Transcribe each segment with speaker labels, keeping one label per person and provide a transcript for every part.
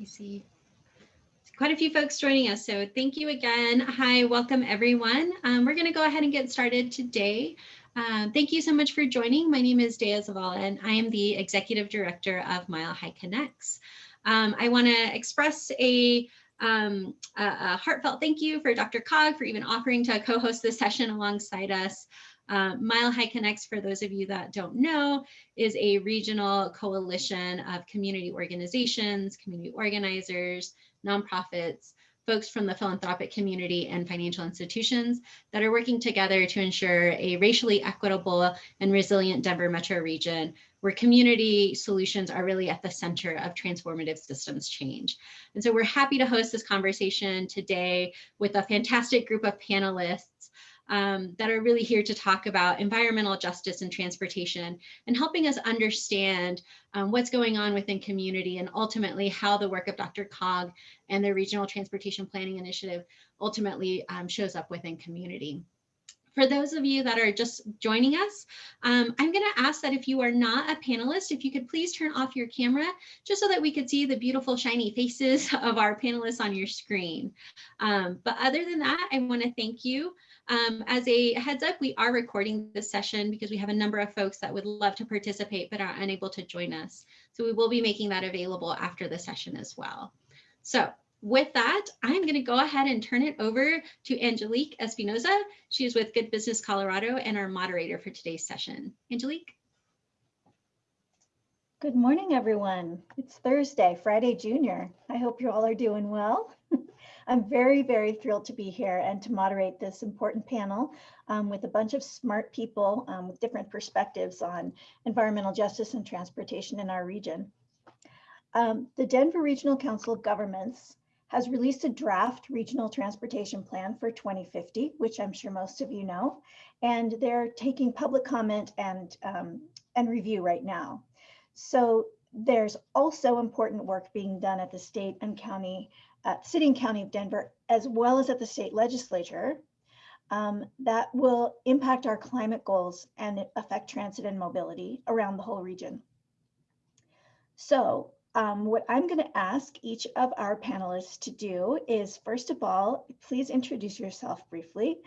Speaker 1: I see quite a few folks joining us. So thank you again. Hi, welcome everyone. Um, we're going to go ahead and get started today. Um, thank you so much for joining. My name is Dea Zavala and I am the Executive Director of Mile High Connects. Um, I want to express a, um, a, a, heartfelt thank you for DRCOG for even offering to co-host this session alongside us. Uh, Mile High Connects, for those of you that don't know, is a regional coalition of community organizations, community organizers, nonprofits, folks from the philanthropic community and financial institutions that are working together to ensure a racially equitable and resilient Denver metro region where community solutions are really at the center of transformative systems change. And so we're happy to host this conversation today with a fantastic group of panelists um, that are really here to talk about environmental justice and transportation and helping us understand um, what's going on within community and ultimately how the work of DRCOG and the Regional Transportation Planning Initiative ultimately um, shows up within community. For those of you that are just joining us, um, I'm going to ask that if you are not a panelist, if you could please turn off your camera just so that we could see the beautiful shiny faces of our panelists on your screen. Um, but other than that, I want to thank you um, as a heads up, we are recording this session because we have a number of folks that would love to participate but are unable to join us. So we will be making that available after the session as well. So with that, I'm going to go ahead and turn it over to Angelique Espinoza. She is with Good Business Colorado and our moderator for today's session. Angelique.
Speaker 2: Good morning, everyone. It's Thursday, Friday Junior. I hope you all are doing well. I'm very, very thrilled to be here and to moderate this important panel um, with a bunch of smart people um, with different perspectives on environmental justice and transportation in our region. Um, the Denver Regional Council of Governments has released a draft regional transportation plan for 2050, which I'm sure most of you know, and they're taking public comment and, um, and review right now. So there's also important work being done at the state and county uh, City and County of Denver, as well as at the state legislature, um, that will impact our climate goals and affect transit and mobility around the whole region. So um, what I'm going to ask each of our panelists to do is, first of all, please introduce yourself briefly.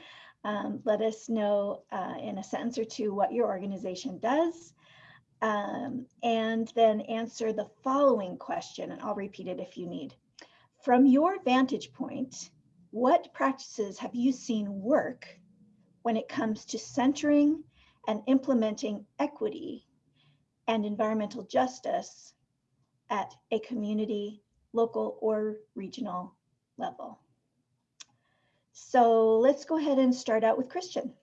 Speaker 2: Um, let us know uh, in a sentence or two what your organization does, um, and then answer the following question, and I'll repeat it if you need. From your vantage point, what practices have you seen work when it comes to centering and implementing equity and environmental justice at a community, local, or regional level? So let's go ahead and start out with Christian.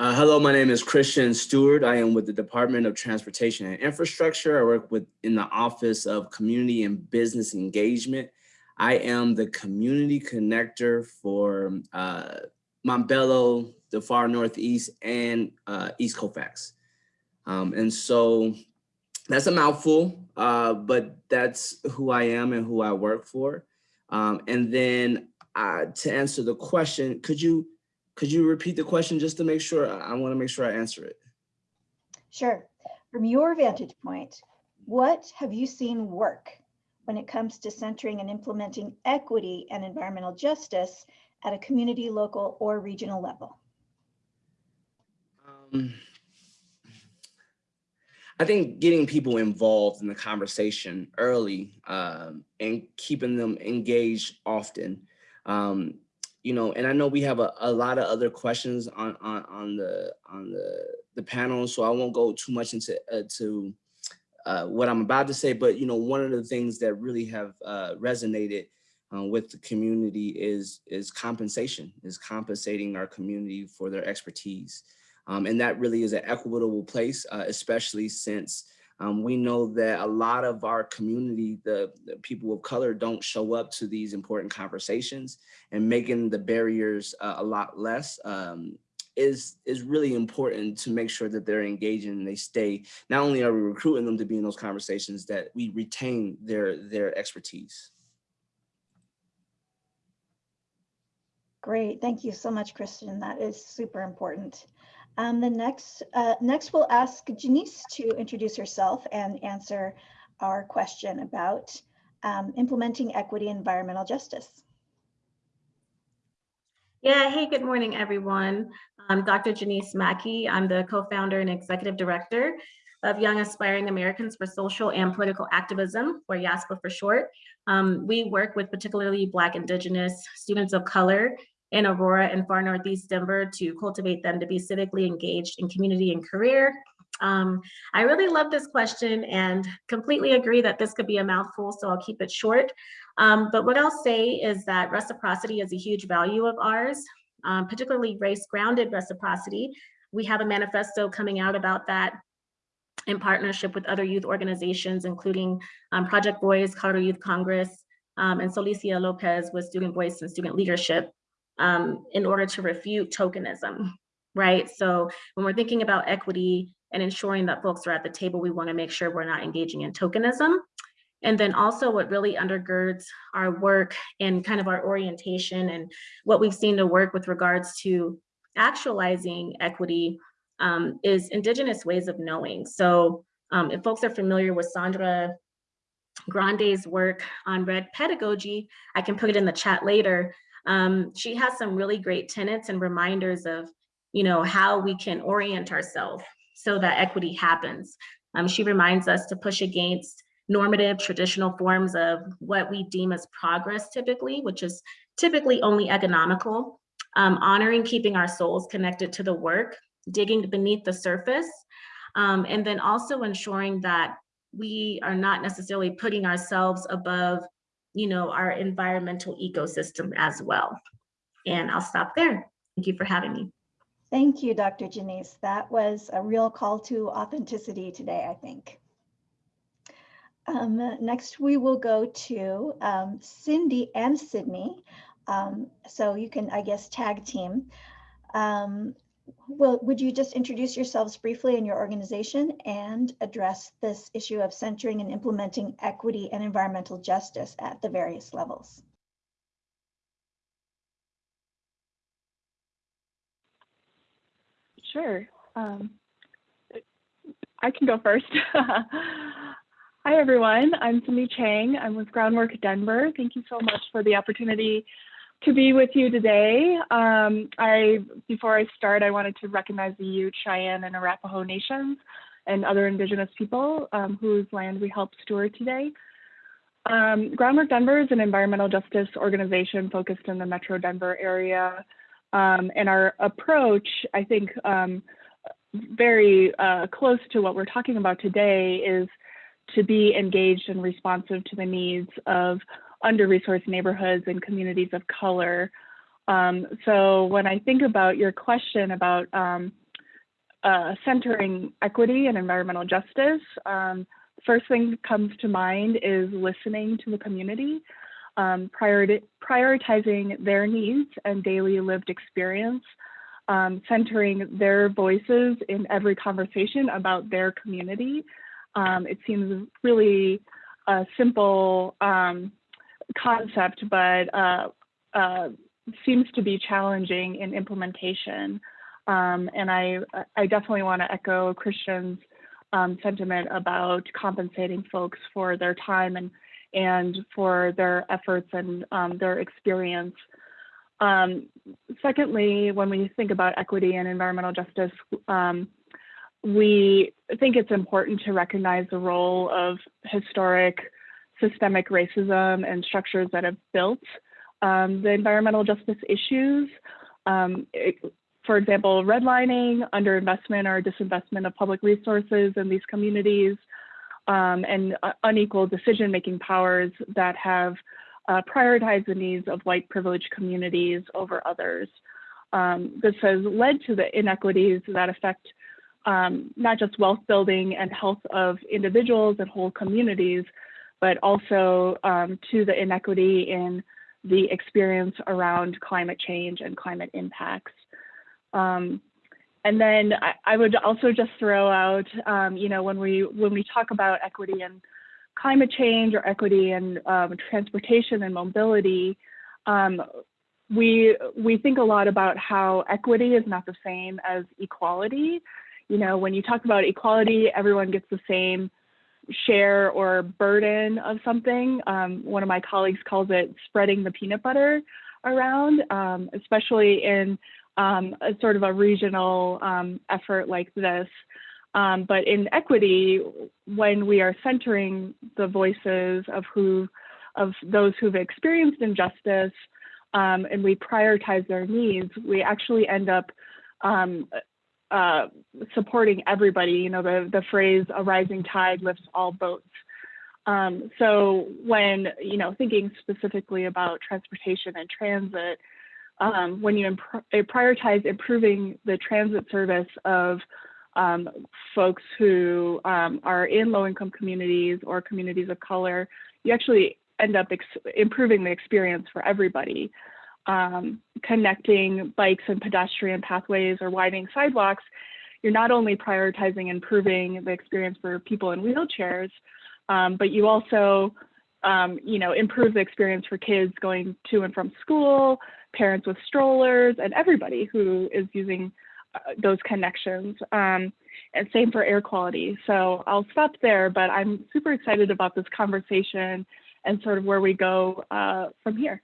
Speaker 3: Uh, hello, my name is Christian Stewart. I am with the Department of Transportation and Infrastructure. I work with in the Office of Community and Business Engagement. I am the community connector for uh, Montbello, the far Northeast, and uh, East Colfax. Um, and so that's a mouthful, uh, but that's who I am and who I work for. Um, and then uh, to answer the question, could you could you repeat the question just to make sure? I, want to make sure I answer it.
Speaker 2: Sure. From your vantage point, what have you seen work when it comes to centering and implementing equity and environmental justice at a community, local, or regional level? Um,
Speaker 3: I think getting people involved in the conversation early um, and keeping them engaged often. Um, you know, and I know we have a, a lot of other questions on, on, on the on the, the panel, so I won't go too much into uh, to uh, what I'm about to say, but you know, one of the things that really have uh, resonated uh, with the community is is compensation, is compensating our community for their expertise. Um, and that really is an equitable place, uh, especially since um, we know that a lot of our community, the, the, people of color don't show up to these important conversations and making the barriers uh, a lot less um, is, is really important to make sure that they're engaging and they stay. Not only are we recruiting them to be in those conversations, that we retain their, their expertise.
Speaker 2: Great, thank you so much, Christian. That is super important. Um, the next, uh, next we'll ask Janiece to introduce herself and answer our question about um, implementing equity and environmental justice.
Speaker 4: Yeah, hey, good morning, everyone. I'm Dr. Janiece Mackey. I'm the co-founder and executive director of Young Aspiring Americans for Social and Political Activism, or YASPA for short. Um, we work with particularly Black, Indigenous, students of color in Aurora and far Northeast Denver to cultivate them to be civically engaged in community and career. Um, I really love this question and completely agree that this could be a mouthful, so I'll keep it short. Um, but what I'll say is that reciprocity is a huge value of ours, um, particularly race-grounded reciprocity. We have a manifesto coming out about that in partnership with other youth organizations, including um, Project VOYCE, Colorado Youth Congress, um, and Solicia Lopez with Student Voice and Student Leadership um, in order to refute tokenism, right? So when we're thinking about equity and ensuring that folks are at the table, we wanna make sure we're not engaging in tokenism. And then also what really undergirds our work and kind of our orientation and what we've seen to work with regards to actualizing equity um, is indigenous ways of knowing. So um, if folks are familiar with Sandra Grande's work on red pedagogy, I can put it in the chat later. Um, she has some really great tenets and reminders of, you know, how we can orient ourselves so that equity happens. Um, she reminds us to push against normative traditional forms of what we deem as progress typically, which is typically only economical, um, honoring keeping our souls connected to the work digging beneath the surface, um, and then also ensuring that we are not necessarily putting ourselves above, you know, our environmental ecosystem as well. And I'll stop there. Thank you for having me.
Speaker 2: Thank you, Dr. Janiece. That was a real call to authenticity today, I think. Um, next, we will go to um, Cindy and Sydney. Um, so you can, I guess, tag team. Um, well, would you just introduce yourselves briefly and your organization and address this issue of centering and implementing equity and environmental justice at the various levels?
Speaker 5: Sure. Um, I can go first. Hi, everyone. I'm Cindy Chang. I'm with Groundwork Denver. Thank you so much for the opportunity to be with you today. Um, I, before I start, I wanted to recognize the Ute, Cheyenne, and Arapaho nations and other indigenous people um, whose land we help steward today. Um, Groundwork Denver is an environmental justice organization focused in the Metro Denver area. Um, and our approach, I think, um, very uh, close to what we're talking about today is to be engaged and responsive to the needs of under-resourced neighborhoods and communities of color. Um, so when I think about your question about um, uh, centering equity and environmental justice, um, first thing that comes to mind is listening to the community, um, prioritizing their needs and daily lived experience, um, centering their voices in every conversation about their community. Um, it seems really a simple um, concept, but uh, uh, seems to be challenging in implementation. Um, and I, I definitely want to echo Christian's um, sentiment about compensating folks for their time and, and for their efforts and um, their experience. Um, secondly, when we think about equity and environmental justice, um, we think it's important to recognize the role of historic systemic racism and structures that have built um, the environmental justice issues. Um, it, for example, redlining, underinvestment or disinvestment of public resources in these communities, um, and uh, unequal decision-making powers that have uh, prioritized the needs of white privileged communities over others. Um, this has led to the inequities that affect um, not just wealth building and health of individuals and whole communities, but also um, to the inequity in the experience around climate change and climate impacts. Um, and then I, I, would also just throw out, um, you know, when we when we talk about equity and climate change or equity and um, transportation and mobility, um, we we think a lot about how equity is not the same as equality. You know, when you talk about equality, everyone gets the same share or burden of something. Um, one of my colleagues calls it spreading the peanut butter around, um, especially in um, a sort of a regional um, effort like this. Um, but in equity, when we are centering the voices of who, of those who've experienced injustice, um, and we prioritize their needs, we actually end up uh, supporting everybody. You know, the, the phrase, a rising tide lifts all boats. Um, so when, you know, thinking specifically about transportation and transit, um, when you imp prioritize improving the transit service of um, folks who um, are in low income communities or communities of color, you actually end up improving the experience for everybody. Um, connecting bikes and pedestrian pathways or widening sidewalks, you're not only prioritizing improving the experience for people in wheelchairs, um, but you also, um, you know, improve the experience for kids going to and from school, parents with strollers, and everybody who is using uh, those connections. Um, and same for air quality. So I'll stop there, but I'm super excited about this conversation and sort of where we go uh, from here.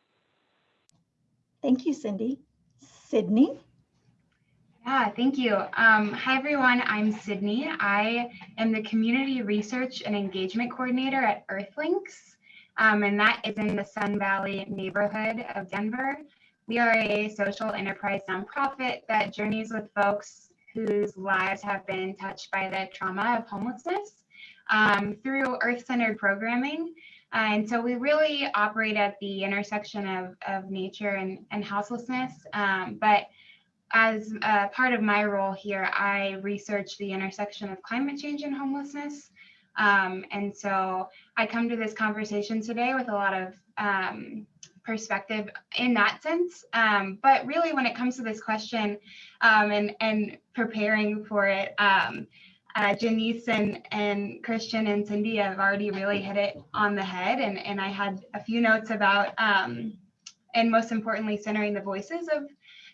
Speaker 2: Thank you, Cindy. Sydney?
Speaker 6: Yeah, thank you. Um, hi, everyone. I'm Sydney. I am the Community Research and Engagement Coordinator at Earthlinks, um, and that is in the Sun Valley neighborhood of Denver. We are a social enterprise nonprofit that journeys with folks whose lives have been touched by the trauma of homelessness um, through Earth-centered programming. And so we really operate at the intersection of, of nature and, and houselessness. Um, but as a part of my role here, I research the intersection of climate change and homelessness. Um, and so I come to this conversation today with a lot of um, perspective in that sense. Um, but really, when it comes to this question um, and, and preparing for it, um, uh, Janiece and, and Christian and Cindy have already really hit it on the head. And, and I had a few notes about, um, and most importantly, centering the voices of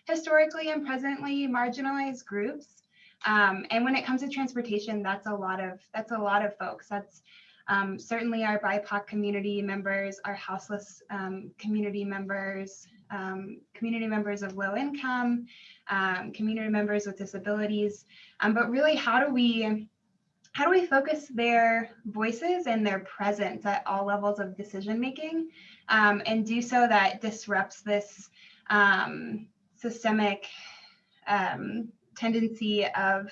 Speaker 6: historically and presently marginalized groups. Um, and when it comes to transportation, that's a lot of that's a lot of folks. That's um, certainly our BIPOC community members, our houseless um, community members, um, community members of low income, um, community members with disabilities. Um, but really, how do we how do we focus their voices and their presence at all levels of decision making and do so that disrupts this um, systemic um, tendency of,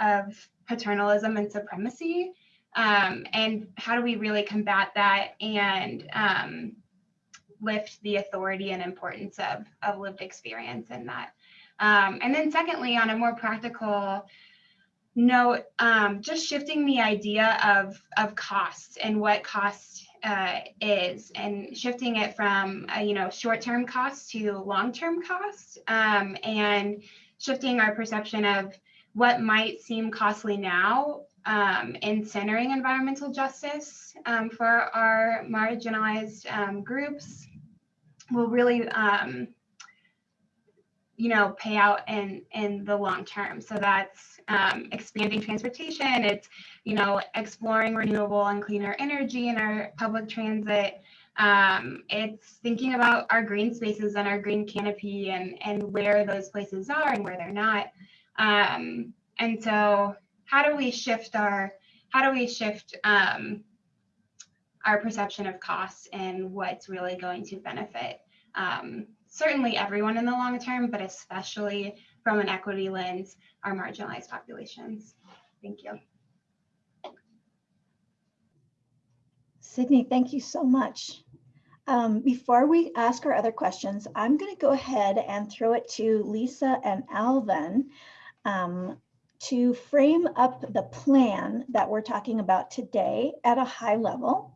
Speaker 6: of paternalism and supremacy. Um, and how do we really combat that and um, lift the authority and importance of, of lived experience in that. Um, and then secondly, on a more practical note, um, just shifting the idea of, of cost and what cost uh, is and shifting it from uh, you know short-term cost to long-term cost um, and shifting our perception of what might seem costly now um, in centering environmental justice um, for our marginalized um, groups will really um, you know pay out in in the long term so that's um, expanding transportation it's you know, exploring renewable and cleaner energy in our public transit. Um, it's thinking about our green spaces and our green canopy and, and where those places are and where they're not. Um, and so how do we shift our, how do we shift um, our perception of costs and what's really going to benefit um, certainly everyone in the long term, but especially from an equity lens, our marginalized populations. Thank you.
Speaker 2: Sydney, thank you so much. Um, before we ask our other questions, I'm going to go ahead and throw it to Lisa and Alvin um, to frame up the plan that we're talking about today at a high level.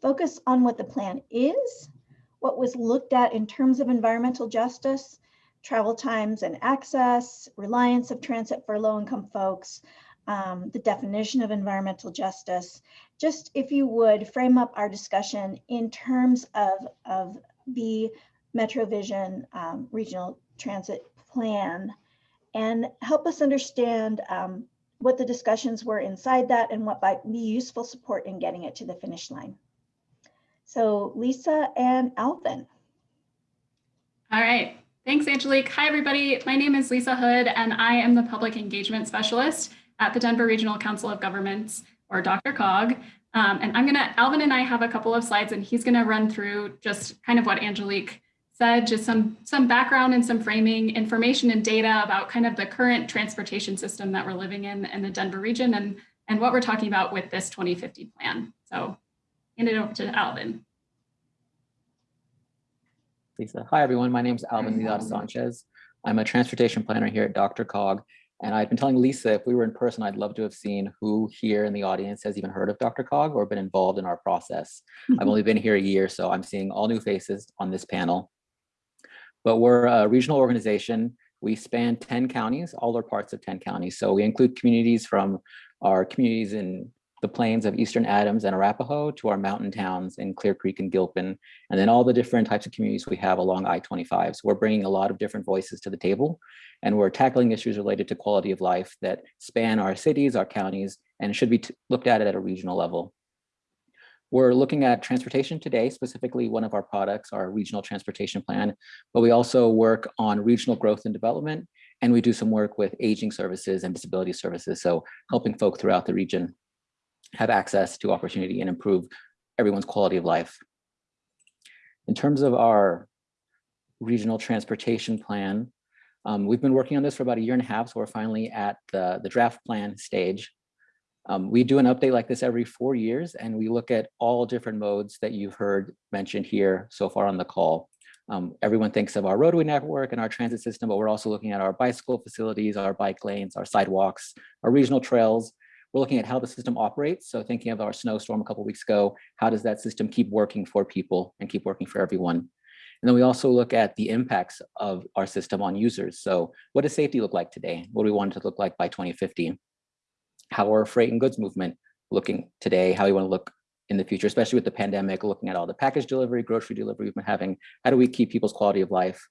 Speaker 2: Focus on what the plan is, what was looked at in terms of environmental justice, travel times and access, reliance of transit for low-income folks, um, the definition of environmental justice, just if you would frame up our discussion in terms of, of the MetroVision um, Regional Transit Plan and help us understand um, what the discussions were inside that and what might be useful support in getting it to the finish line. So Lisa and Alvin.
Speaker 7: All right. Thanks, Angelique. Hi, everybody. My name is Lisa Hood, and I am the Public Engagement Specialist at the Denver Regional Council of Governments, or DRCOG. Um, and I'm going to, Alvin and I have a couple of slides, and he's going to run through just kind of what Angelique said, just some, some background and some framing information and data about kind of the current transportation system that we're living in in the Denver region and, and what we're talking about with this 2050 plan. So hand it over to Alvin.
Speaker 8: Lisa. Hi, everyone. My name is Alvin Vidal Sanchez. I'm a transportation planner here at DRCOG. And I've been telling Lisa, if we were in person, I'd love to have seen who here in the audience has even heard of DRCOG or been involved in our process. I've only been here a year, so I'm seeing all new faces on this panel. But we're a regional organization. We span 10 counties, all are parts of 10 counties. So we include communities from our communities in the plains of Eastern Adams and Arapahoe to our mountain towns in Clear Creek and Gilpin, and then all the different types of communities we have along I-25. So we're bringing a lot of different voices to the table, and we're tackling issues related to quality of life that span our cities, our counties, and should be looked at at a regional level. We're looking at transportation today, specifically one of our products, our regional transportation plan, but we also work on regional growth and development, and we do some work with aging services and disability services, so helping folk throughout the region have access to opportunity and improve everyone's quality of life. In terms of our regional transportation plan, um, we've been working on this for about a year and a half, so we're finally at the, the draft plan stage. Um, we do an update like this every four years, and we look at all different modes that you've heard mentioned here so far on the call. Um, everyone thinks of our roadway network and our transit system, but we're also looking at our bicycle facilities, our bike lanes, our sidewalks, our regional trails, we're looking at how the system operates. So thinking of our snowstorm a couple weeks ago, how does that system keep working for people and keep working for everyone? And then we also look at the impacts of our system on users. So what does safety look like today? What do we want it to look like by 2050? How are freight and goods movement looking today? How we want to look in the future, especially with the pandemic, looking at all the package delivery, grocery delivery we've been having. How do we keep people's quality of life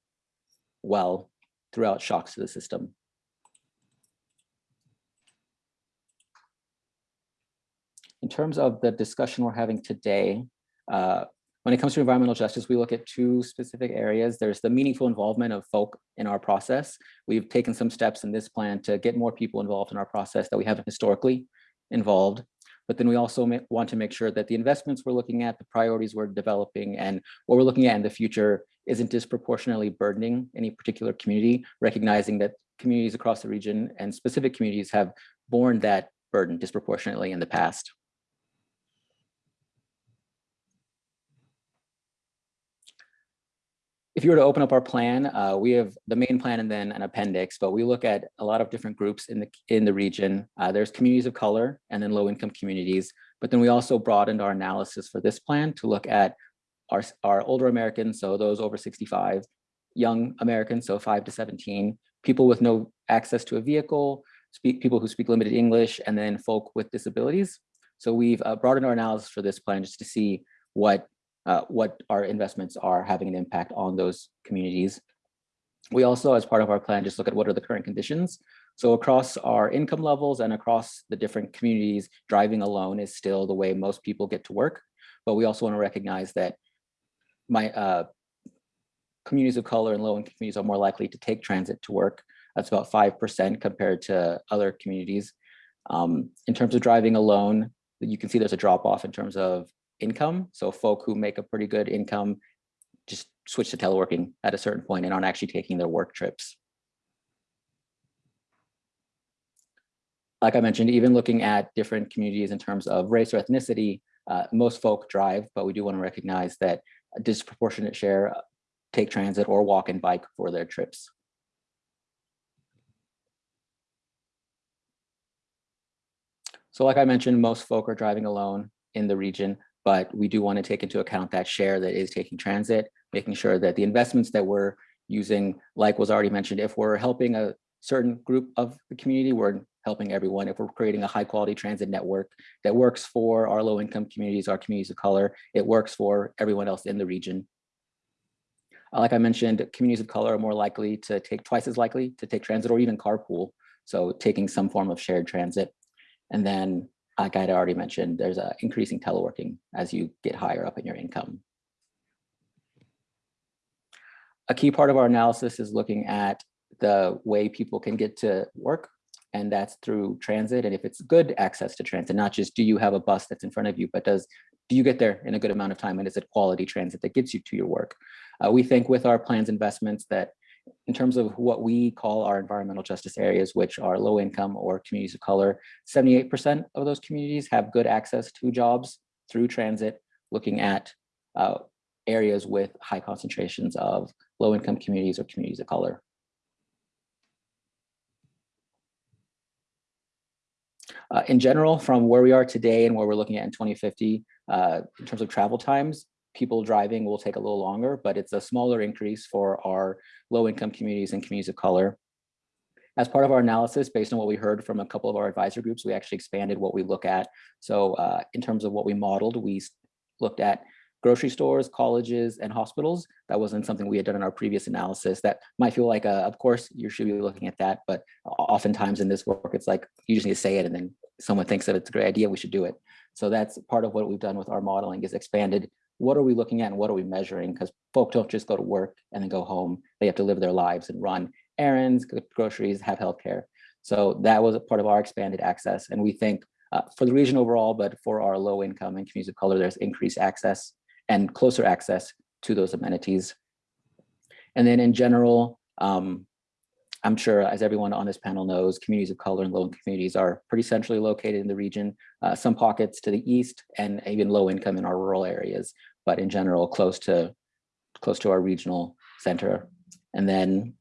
Speaker 8: well throughout shocks to the system? In terms of the discussion we're having today, uh, when it comes to environmental justice, we look at two specific areas. There's the meaningful involvement of folk in our process. We've taken some steps in this plan to get more people involved in our process that we haven't historically involved. But then we also want to make sure that the investments we're looking at, the priorities we're developing, and what we're looking at in the future isn't disproportionately burdening any particular community, recognizing that communities across the region and specific communities have borne that burden disproportionately in the past. If you were to open up our plan, uh, we have the main plan and then an appendix, but we look at a lot of different groups in the in the region. Uh, there's communities of color and then low income communities, but then we also broadened our analysis for this plan to look at our, our older Americans, so those over 65, young Americans, so 5 to 17, people with no access to a vehicle, speak people who speak limited English, and then folk with disabilities. So we've uh, broadened our analysis for this plan just to see what uh, what our investments are having an impact on those communities. We also, as part of our plan, just look at what are the current conditions. So across our income levels and across the different communities, driving alone is still the way most people get to work. But we also want to recognize that my uh, communities of color and low-income communities are more likely to take transit to work. That's about 5% compared to other communities. Um, in terms of driving alone, you can see there's a drop off in terms of income. So folk who make a pretty good income just switch to teleworking at a certain point and aren't actually taking their work trips. Like I mentioned, even looking at different communities in terms of race or ethnicity, uh, most folk drive, but we do want to recognize that a disproportionate share uh, take transit or walk and bike for their trips. So like I mentioned, most folk are driving alone in the region but we do want to take into account that share that is taking transit, making sure that the investments that we're using, like was already mentioned, if we're helping a certain group of the community, we're helping everyone. If we're creating a high quality transit network that works for our low income communities, our communities of color, it works for everyone else in the region. Uh, Like I mentioned, communities of color are more likely to take twice as likely to take transit or even carpool. So taking some form of shared transit. And then, like I had already mentioned, there's a increasing teleworking as you get higher up in your income. A key part of our analysis is looking at the way people can get to work and that's through transit. And if it's good access to transit, not just do you have a bus that's in front of you, but does do you get there in a good amount of time and is it quality transit that gets you to your work? Uh, we think with our plans investments that in terms of what we call our environmental justice areas, which are low income or communities of color, 78% of those communities have good access to jobs through transit, looking at uh, areas with high concentrations of low income communities or communities of color. Uh, in general, from where we are today and where we're looking at in 2050, uh, in terms of travel times, people driving will take a little longer, but it's a smaller increase for our low income communities and communities of color. As part of our analysis, based on what we heard from a couple of our advisor groups, we actually expanded what we look at. So uh, in terms of what we modeled, we looked at grocery stores, colleges, and hospitals. That wasn't something we had done in our previous analysis. That might feel like, a, of course, you should be looking at that, but oftentimes in this work, it's like you just need to say it and then someone thinks that it's a great idea, we should do it. So that's part of what we've done with our modeling is expanded. What are we looking at and what are we measuring? Because folk don't just go to work and then go home. They have to live their lives and run errands, groceries, have healthcare. So that was a part of our expanded access. And we think uh, for the region overall, but for our low income and communities of color, there's increased access and closer access to those amenities. And then in general, um, I'm sure as everyone on this panel knows, communities of color and low income communities are pretty centrally located in the region, uh, some pockets to the east and even low income in our rural areas, but in general, close to close to our regional center. And then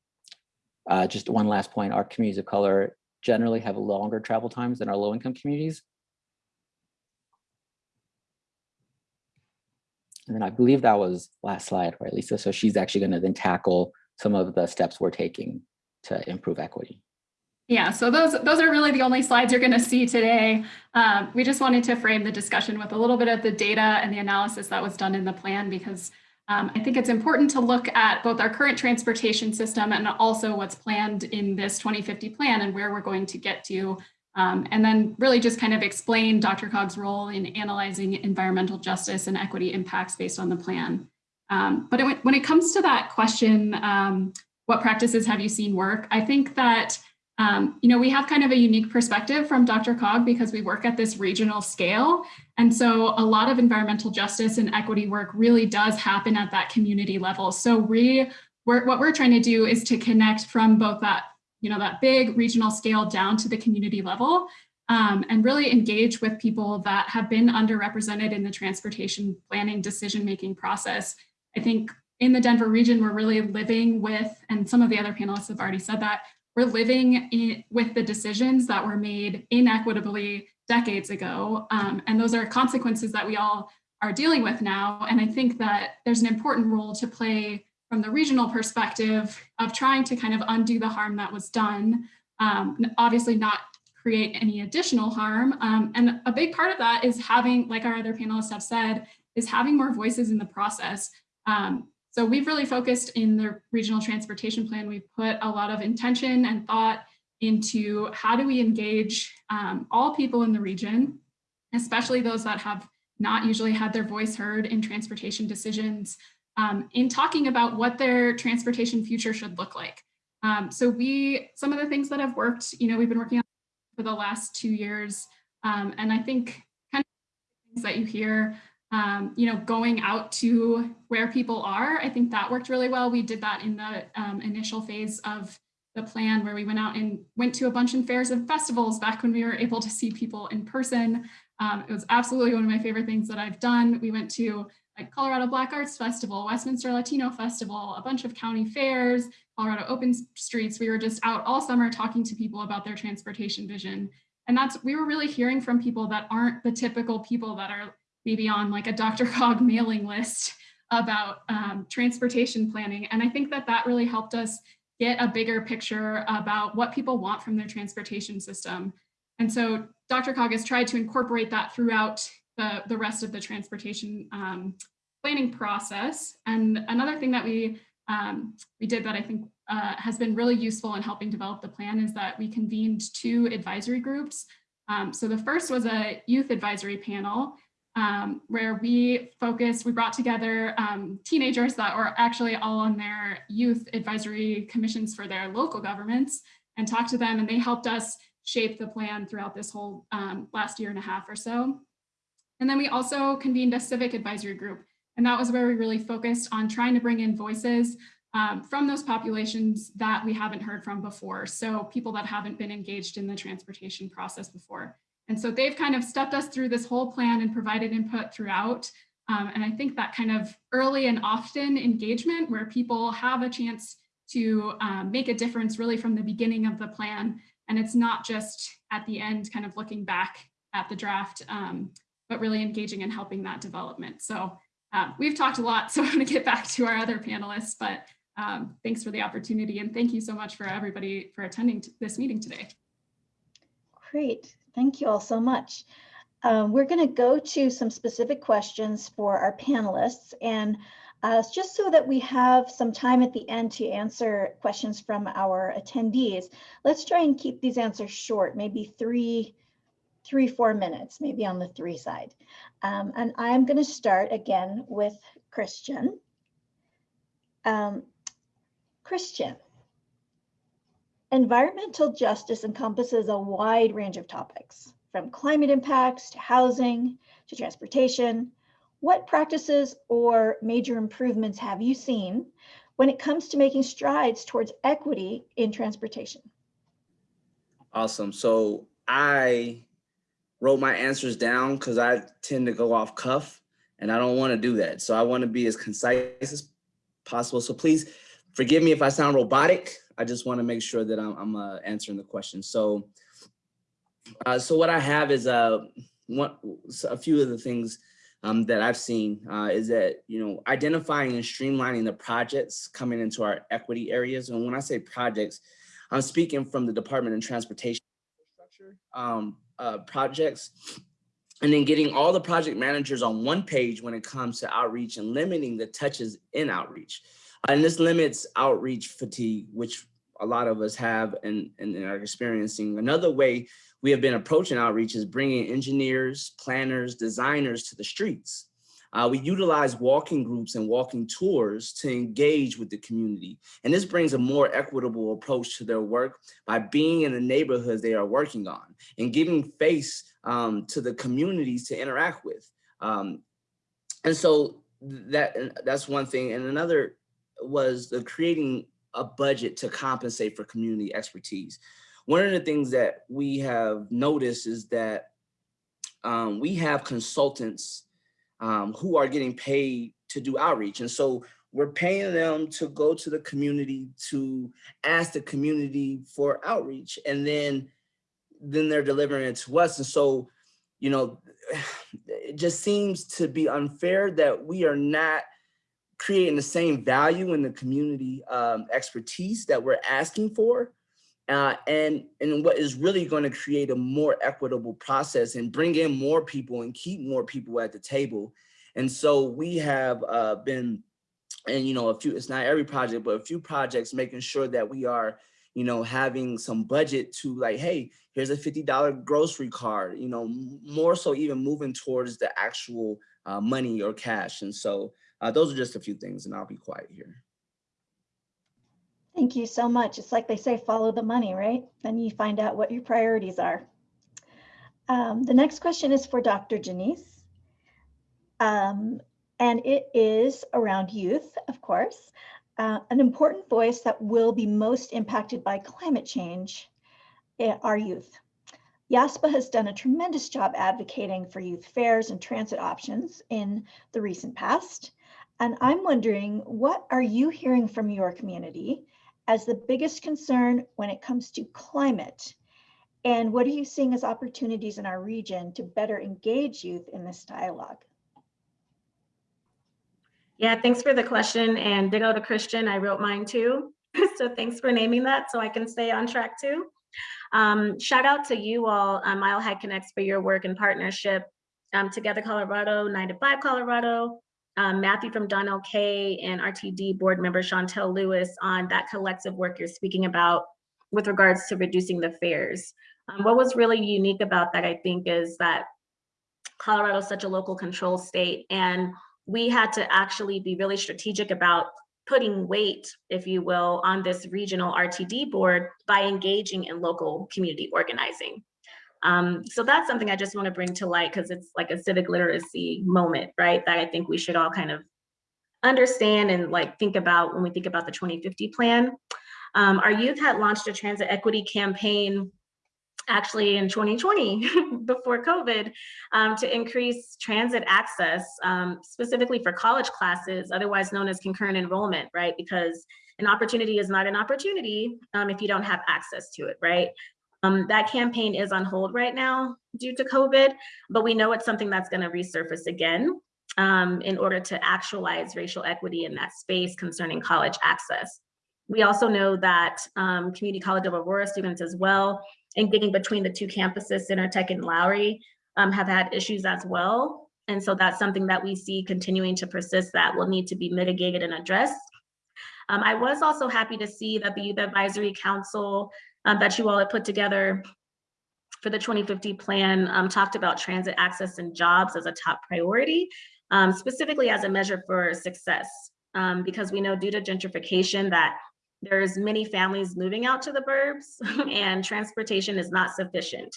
Speaker 8: uh, just one last point, our communities of color generally have longer travel times than our low income communities. And then I believe that was last slide, right, Lisa? So she's actually going to then tackle some of the steps we're taking to improve equity.
Speaker 7: Yeah, so those those are really the only slides you're going to see today. Um, we just wanted to frame the discussion with a little bit of the data and the analysis that was done in the plan because um, I think it's important to look at both our current transportation system and also what's planned in this 2050 plan and where we're going to get to. Um, and then really just kind of explain DRCOG's role in analyzing environmental justice and equity impacts based on the plan. Um, but it, when it comes to that question, um, what practices have you seen work? I think that, um, you know, we have kind of a unique perspective from DRCOG because we work at this regional scale. And so a lot of environmental justice and equity work really does happen at that community level. So we, we're, what we're trying to do is to connect from both that, you know, that big regional scale down to the community level um, and really engage with people that have been underrepresented in the transportation planning decision-making process. I think in the Denver region, we're really living with, and some of the other panelists have already said that, we're living in, with the decisions that were made inequitably decades ago. Um, and those are consequences that we all are dealing with now. And I think that there's an important role to play from the regional perspective of trying to kind of undo the harm that was done. Um, obviously not create any additional harm. Um, and a big part of that is having, like our other panelists have said, is having more voices in the process. Um, so we've really focused in the regional transportation plan, we've put a lot of intention and thought into how do we engage um, all people in the region, especially those that have not usually had their voice heard in transportation decisions, um, in talking about what their transportation future should look like. Um, so we, some of the things that have worked, you know, we've been working on for the last two years, um, and I think kind of things that you hear um, you know, going out to where people are. I think that worked really well. We did that in the um, initial phase of the plan where we went out and went to a bunch of fairs and festivals back when we were able to see people in person. Um, it was absolutely one of my favorite things that I've done. We went to like Colorado Black Arts Festival, Westminster Latino Festival, a bunch of county fairs, Colorado Open Streets. We were just out all summer talking to people about their transportation vision. And that's, we were really hearing from people that aren't the typical people that are maybe on like a DRCOG mailing list about um, transportation planning. And I think that that really helped us get a bigger picture about what people want from their transportation system. And so DRCOG has tried to incorporate that throughout the, the rest of the transportation um, planning process. And another thing that we um, we did that I think uh, has been really useful in helping develop the plan is that we convened two advisory groups. Um, so the first was a youth advisory panel um, where we focused, we brought together um, teenagers that were actually all on their youth advisory commissions for their local governments and talked to them and they helped us shape the plan throughout this whole um, last year and a half or so. And then we also convened a civic advisory group and that was where we really focused on trying to bring in voices um, from those populations that we haven't heard from before. So people that haven't been engaged in the transportation process before. And so they've kind of stepped us through this whole plan and provided input throughout. Um, and I think that kind of early and often engagement where people have a chance to um, make a difference really from the beginning of the plan. And it's not just at the end kind of looking back at the draft, um, but really engaging and helping that development. So uh, we've talked a lot, so I'm to get back to our other panelists, but um, thanks for the opportunity and thank you so much for everybody for attending this meeting today.
Speaker 2: Great, thank you all so much. Um, we're going to go to some specific questions for our panelists and uh, just so that we have some time at the end to answer questions from our attendees, let's try and keep these answers short, maybe three, three, four minutes, maybe on the three side. Um, and I'm going to start again with Christian. Um, Christian, environmental justice encompasses a wide range of topics, from climate impacts to housing to transportation. What practices or major improvements have you seen when it comes to making strides towards equity in transportation?
Speaker 3: Awesome. So I wrote my answers down because I tend to go off cuff and I don't want to do that. So I want to be as concise as possible. So please forgive me if I sound robotic. I just want to make sure that I'm, I'm uh, answering the question. So, uh, so what I have is uh, one, a few of the things um, that I've seen uh, is that, you know, identifying and streamlining the projects coming into our equity areas. And when I say projects, I'm speaking from the Department of Transportation. Um, uh, projects and then getting all the project managers on one page when it comes to outreach and limiting the touches in outreach. And this limits outreach fatigue, which a lot of us have and, and are experiencing. Another way we have been approaching outreach is bringing engineers, planners, designers to the streets. Uh, we utilize walking groups and walking tours to engage with the community. And this brings a more equitable approach to their work by being in the neighborhoods they are working on and giving face um, to the communities to interact with. Um, and so that that's one thing. And another was the creating a budget to compensate for community expertise. One of the things that we have noticed is that um, we have consultants um, who are getting paid to do outreach. And so we're paying them to go to the community to ask the community for outreach and then then they're delivering it to us. And so, you know, it just seems to be unfair that we are not creating the same value in the community um, expertise that we're asking for. Uh, and, and what is really going to create a more equitable process and bring in more people and keep more people at the table. And so we have uh, been, and you know, a few, it's not every project, but a few projects making sure that we are, you know, having some budget to like, hey, here's a $50 grocery card, you know, more so even moving towards the actual uh, money or cash. And so uh, those are just a few things and I'll be quiet here.
Speaker 2: Thank you so much. It's like they say, follow the money, right? Then you find out what your priorities are. Um, the next question is for Dr. Janiece. Um, and it is around youth, of course. Uh, an important voice that will be most impacted by climate change eh, are youth. YASPA has done a tremendous job advocating for youth fares and transit options in the recent past. And I'm wondering, what are you hearing from your community as the biggest concern when it comes to climate? And what are you seeing as opportunities in our region to better engage youth in this dialogue?
Speaker 4: Yeah, thanks for the question and ditto to Christian, I wrote mine too. so thanks for naming that so I can stay on track too. Um, shout out to you all, uh, Mile High Connects for your work and partnership. Um, Together Colorado, 9 to 5 Colorado, um, Matthew from Donnell-Kay and RTD board member Shontel Lewis on that collective work you're speaking about with regards to reducing the fares. Um, what was really unique about that, I think, is that Colorado is such a local control state and we had to actually be really strategic about putting weight, if you will, on this regional RTD board by engaging in local community organizing. Um, so that's something I just want to bring to light because it's like a civic literacy moment, right? That I think we should all kind of understand and like think about when we think about the 2050 plan. Um, our youth had launched a transit equity campaign actually in 2020 before COVID um, to increase transit access, um, specifically for college classes, otherwise known as concurrent enrollment, right? Because an opportunity is not an opportunity um, if you don't have access to it, right? Um, that campaign is on hold right now due to COVID, but we know it's something that's gonna resurface again um, in order to actualize racial equity in that space concerning college access. We also know that um, Community College of Aurora students as well and getting between the two campuses, CentreTech and Lowry, um, have had issues as well. And so that's something that we see continuing to persist that will need to be mitigated and addressed. Um, I was also happy to see that the Youth Advisory Council um, that you all had put together for the 2050 plan um, talked about transit access and jobs as a top priority, um, specifically as a measure for success. Um, because we know due to gentrification that there's many families moving out to the burbs and transportation is not sufficient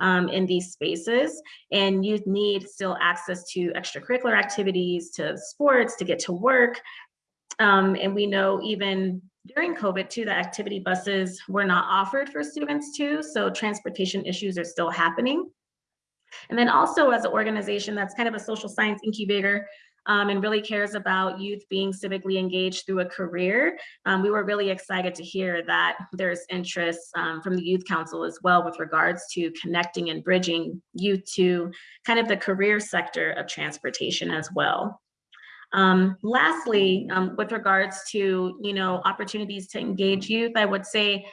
Speaker 4: um, in these spaces. And youth need still access to extracurricular activities, to sports, to get to work. Um, and we know even during COVID too, the activity buses were not offered for students too. So transportation issues are still happening. And then also as an organization that's kind of a social science incubator, um, and really cares about youth being civically engaged through a career. Um, we were really excited to hear that there's interest um, from the Youth Council as well with regards to connecting and bridging youth to kind of the career sector of transportation as well. Um, lastly, um, with regards to you know opportunities to engage youth, I would say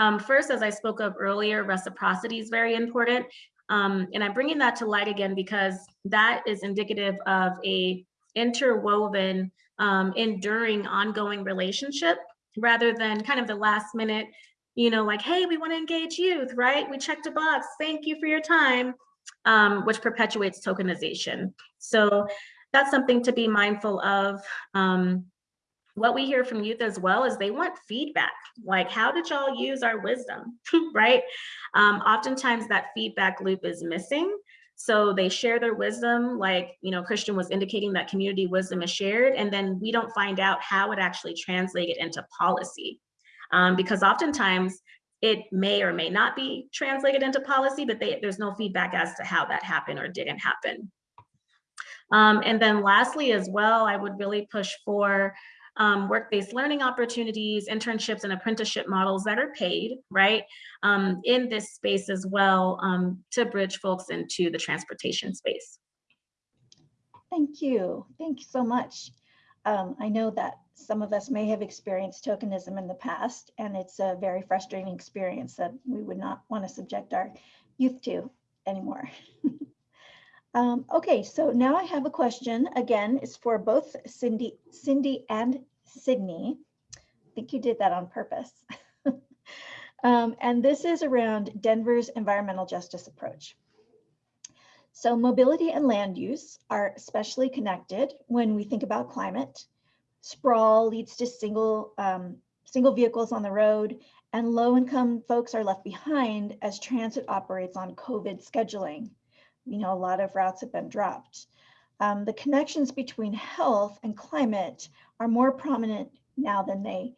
Speaker 4: um, first, as I spoke of earlier, reciprocity is very important. Um, and I'm bringing that to light again because that is indicative of a interwoven, um, enduring, ongoing relationship rather than kind of the last minute, you know, like, hey, we want to engage youth, right? We checked a box. Thank you for your time, um, which perpetuates tokenization. So that's something to be mindful of. Um, what we hear from youth as well is they want feedback. Like, how did y'all use our wisdom, right? Um, oftentimes that feedback loop is missing. So they share their wisdom, like, you know, Christian was indicating that community wisdom is shared, and then we don't find out how it actually translated into policy. Um, because oftentimes it may or may not be translated into policy, but they, there's no feedback as to how that happened or didn't happen. Um, and then lastly as well, I would really push for um, work-based learning opportunities, internships and apprenticeship models that are paid, right, um, in this space as well um, to bridge folks into the transportation space.
Speaker 2: Thank you. Thank you so much. Um, I know that some of us may have experienced tokenism in the past, and it's a very frustrating experience that we would not want to subject our youth to anymore. Um, okay, so now I have a question. Again, it's for both Cindy, Cindy and Sydney. I think you did that on purpose. um, and this is around Denver's environmental justice approach. So mobility and land use are especially connected when we think about climate. Sprawl leads to single, um, single vehicles on the road and low income folks are left behind as transit operates on COVID scheduling you know, a lot of routes have been dropped. Um, the connections between health and climate are more prominent now than they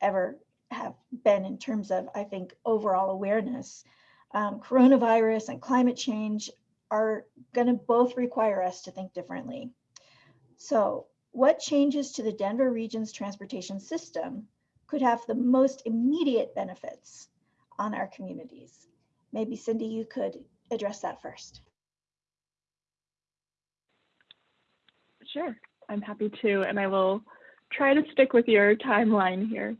Speaker 2: ever have been in terms of, I think, overall awareness. Um, coronavirus and climate change are going to both require us to think differently. So what changes to the Denver region's transportation system could have the most immediate benefits on our communities? Maybe Cindy, you could address that first.
Speaker 5: Sure, I'm happy to, and I will try to stick with your timeline here.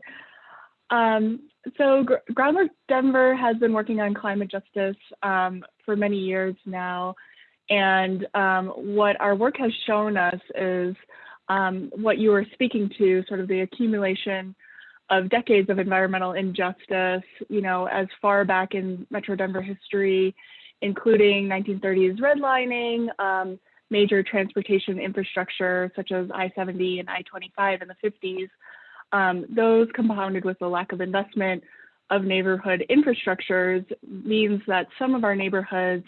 Speaker 5: Um, so Gr Groundwork Denver has been working on climate justice um, for many years now, And um, what our work has shown us is um, what you were speaking to, sort of the accumulation of decades of environmental injustice, you know, as far back in Metro Denver history, including 1930s redlining, um, major transportation infrastructure such as I-70 and I-25 in the 50s. Um, those compounded with the lack of investment of neighborhood infrastructures means that some of our neighborhoods,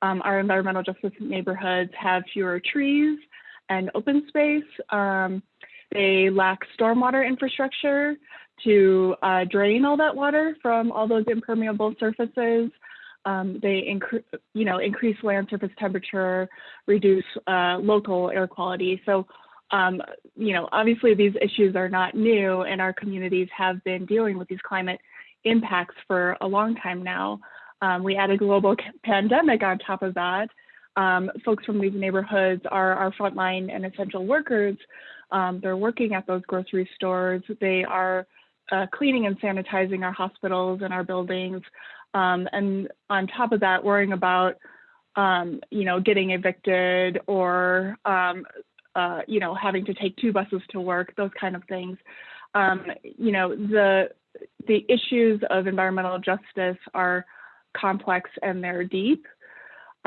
Speaker 5: um, our environmental justice neighborhoods have fewer trees and open space. Um, they lack stormwater infrastructure to uh, drain all that water from all those impermeable surfaces. Um, they incre you know, increase land surface temperature, reduce uh, local air quality. So, um, you know, obviously these issues are not new and our communities have been dealing with these climate impacts for a long time now. Um, we add a global pandemic on top of that. Um, folks from these neighborhoods are our frontline and essential workers. Um, they're working at those grocery stores. They are uh, cleaning and sanitizing our hospitals and our buildings. Um, and on top of that, worrying about, um, you know, getting evicted or, um, uh, you know, having to take two buses to work, those kind of things. Um, you know, the the issues of environmental justice are complex and they're deep.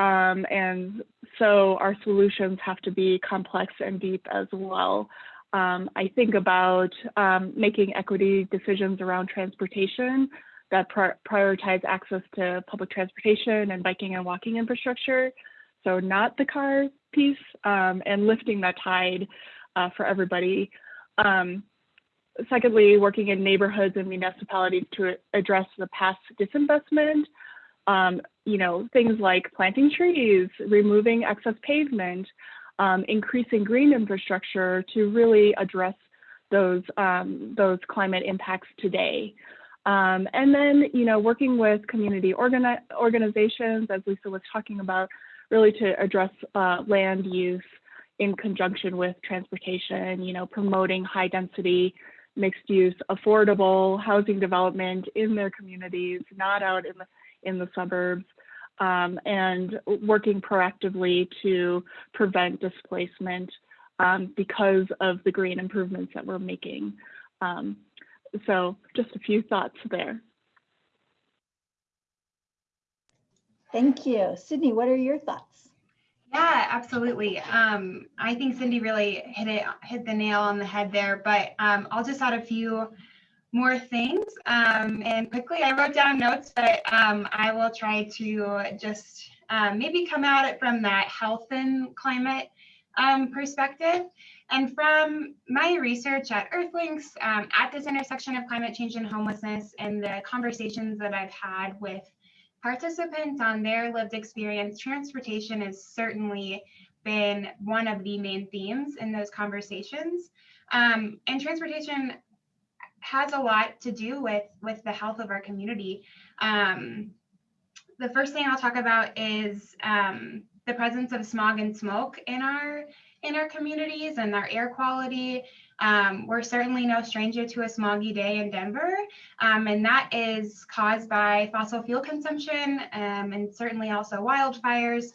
Speaker 5: Um, and so our solutions have to be complex and deep as well. Um, I think about um, making equity decisions around transportation that prioritize access to public transportation and biking and walking infrastructure. So not the car piece um, and lifting that tide uh, for everybody. Um, secondly, working in neighborhoods and municipalities to address the past disinvestment. Um, you know, things like planting trees, removing excess pavement, um, increasing green infrastructure to really address those those climate impacts today. Um, and then, you know, working with community organi organizations, as Lisa was talking about, really to address uh, land use in conjunction with transportation, you know, promoting high density, mixed use, affordable housing development in their communities, not out in the, in the suburbs, um, and working proactively to prevent displacement um, because of the green improvements that we're making. Um, so just a few thoughts there.
Speaker 2: Thank you. Sydney, what are your thoughts?
Speaker 6: Yeah, absolutely. Um, I think Cindy really hit it, hit the nail on the head there, but um, I'll just add a few more things. Um, and quickly, I wrote down notes, but um, I will try to just um, maybe come at it from that health and climate um, perspective. And from my research at Earthlinks, um, at this intersection of climate change and homelessness, and the conversations that I've had with participants on their lived experience, transportation has certainly been one of the main themes in those conversations. Um, and transportation has a lot to do with, with the health of our community. Um, the first thing I'll talk about is um, the presence of smog and smoke in our in our communities and our air quality. Um, we're certainly no stranger to a smoggy day in Denver, um, and that is caused by fossil fuel consumption um, and certainly also wildfires.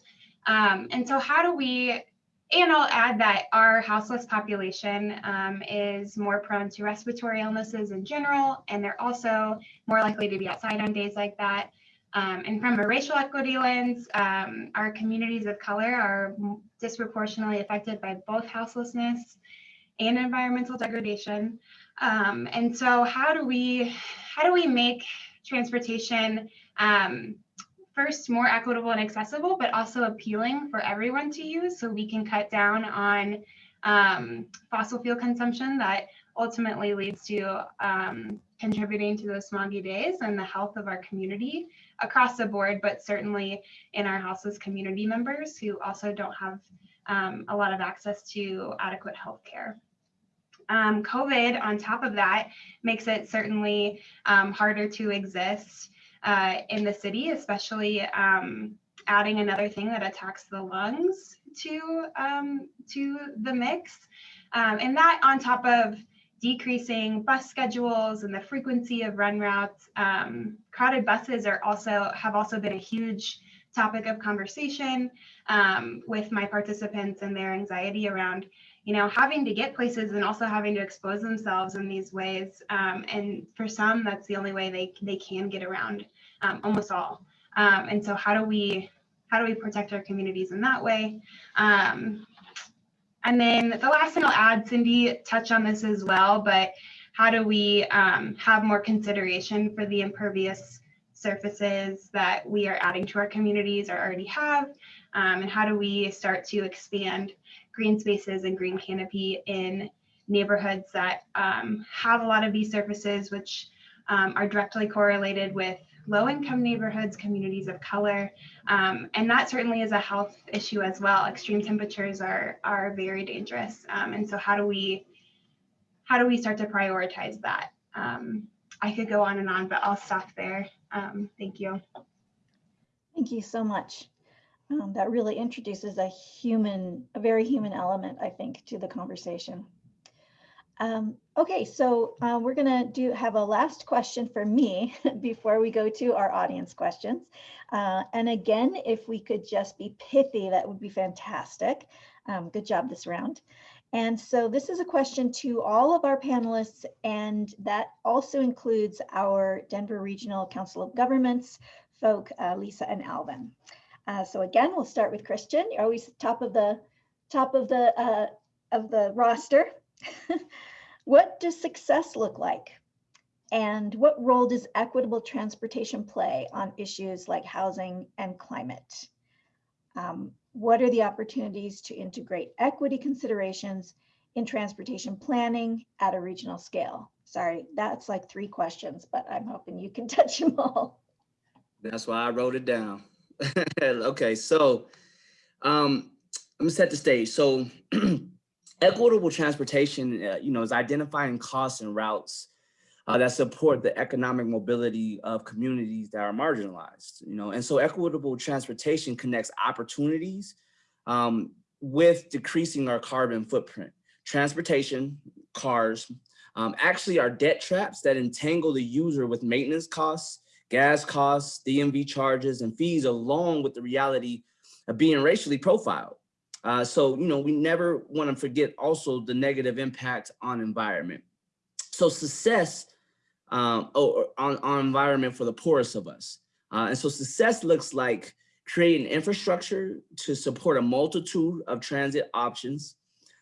Speaker 6: Um, and so, how do we? And I'll add that our houseless population um, is more prone to respiratory illnesses in general, and they're also more likely to be outside on days like that. Um, and from a racial equity lens, um, our communities of color are disproportionately affected by both houselessness and environmental degradation. Um, and so how do we how do we make transportation um, first more equitable and accessible, but also appealing for everyone to use so we can cut down on um, fossil fuel consumption that ultimately leads to um, contributing to those smoggy days and the health of our community across the board, but certainly in our houses community members who also don't have um, a lot of access to adequate health care. Um, COVID, on top of that, makes it certainly um, harder to exist uh, in the city, especially um, adding another thing that attacks the lungs to um, to the mix, um, and that on top of decreasing bus schedules and the frequency of run routes. Um, crowded buses are also have also been a huge topic of conversation um, with my participants and their anxiety around you know, having to get places and also having to expose themselves in these ways. Um, and for some, that's the only way they they can get around, um, almost all. Um, and so, how do we how do we protect our communities in that way? Um, and then the last thing I'll add, Cindy touched on this as well, but how do we um, have more consideration for the impervious surfaces that we are adding to our communities or already have? Um, and how do we start to expand green spaces and green canopy in neighborhoods that um, have a lot of these surfaces, which um, are directly correlated with low income neighborhoods, communities of color. Um, and that certainly is a health issue as well. Extreme temperatures are, are very dangerous. Um, and so how do we, how do we start to prioritize that? Um, I could go on and on, but I'll stop there. Um, thank you.
Speaker 2: Thank you so much. Um, that really introduces a human, a very human element, I think, to the conversation. Um, okay, so uh, we're gonna do have a last question for me before we go to our audience questions. Uh, and again, if we could just be pithy, that would be fantastic. Um, good job this round. And so this is a question to all of our panelists, and that also includes our Denver Regional Council of Governments folk, uh, Lisa and Alvin. Uh, so again, we'll start with Christian. You're always top of the top of the uh, of the roster. what does success look like? And what role does equitable transportation play on issues like housing and climate? Um, what are the opportunities to integrate equity considerations in transportation planning at a regional scale? Sorry, that's like three questions, but I'm hoping you can touch them all.
Speaker 3: That's why I wrote it down. okay, so um, gonna set the stage. So equitable transportation, uh, you know, is identifying costs and routes uh, that support the economic mobility of communities that are marginalized, you know, and so equitable transportation connects opportunities um, with decreasing our carbon footprint. Transportation, cars, um, actually are debt traps that entangle the user with maintenance costs gas costs, DMV charges, and fees along with the reality of being racially profiled. Uh, so, you know, we never want to forget also the negative impact on environment. So success um, oh, on, on environment for the poorest of us. Uh, and so success looks like creating infrastructure to support a multitude of transit options.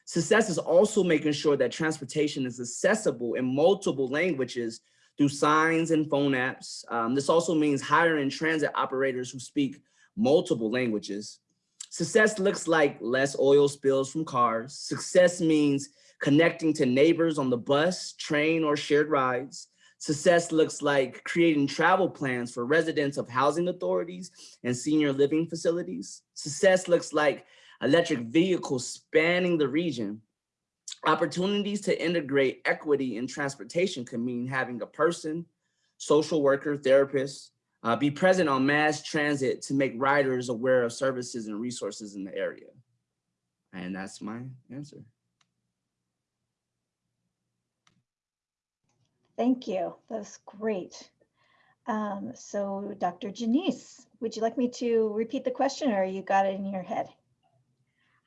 Speaker 3: Success is also making sure that transportation is accessible in multiple languages through signs and phone apps. Um, this also means hiring transit operators who speak multiple languages. Success looks like less oil spills from cars. Success means connecting to neighbors on the bus, train, or shared rides. Success looks like creating travel plans for residents of housing authorities and senior living facilities. Success looks like electric vehicles spanning the region Opportunities to integrate equity in transportation can mean having a person, social worker, therapist, uh, be present on mass transit to make riders aware of services and resources in the area. And that's my answer.
Speaker 2: Thank you. That's great. Um, so Dr. Janiece, would you like me to repeat the question or you got it in your head?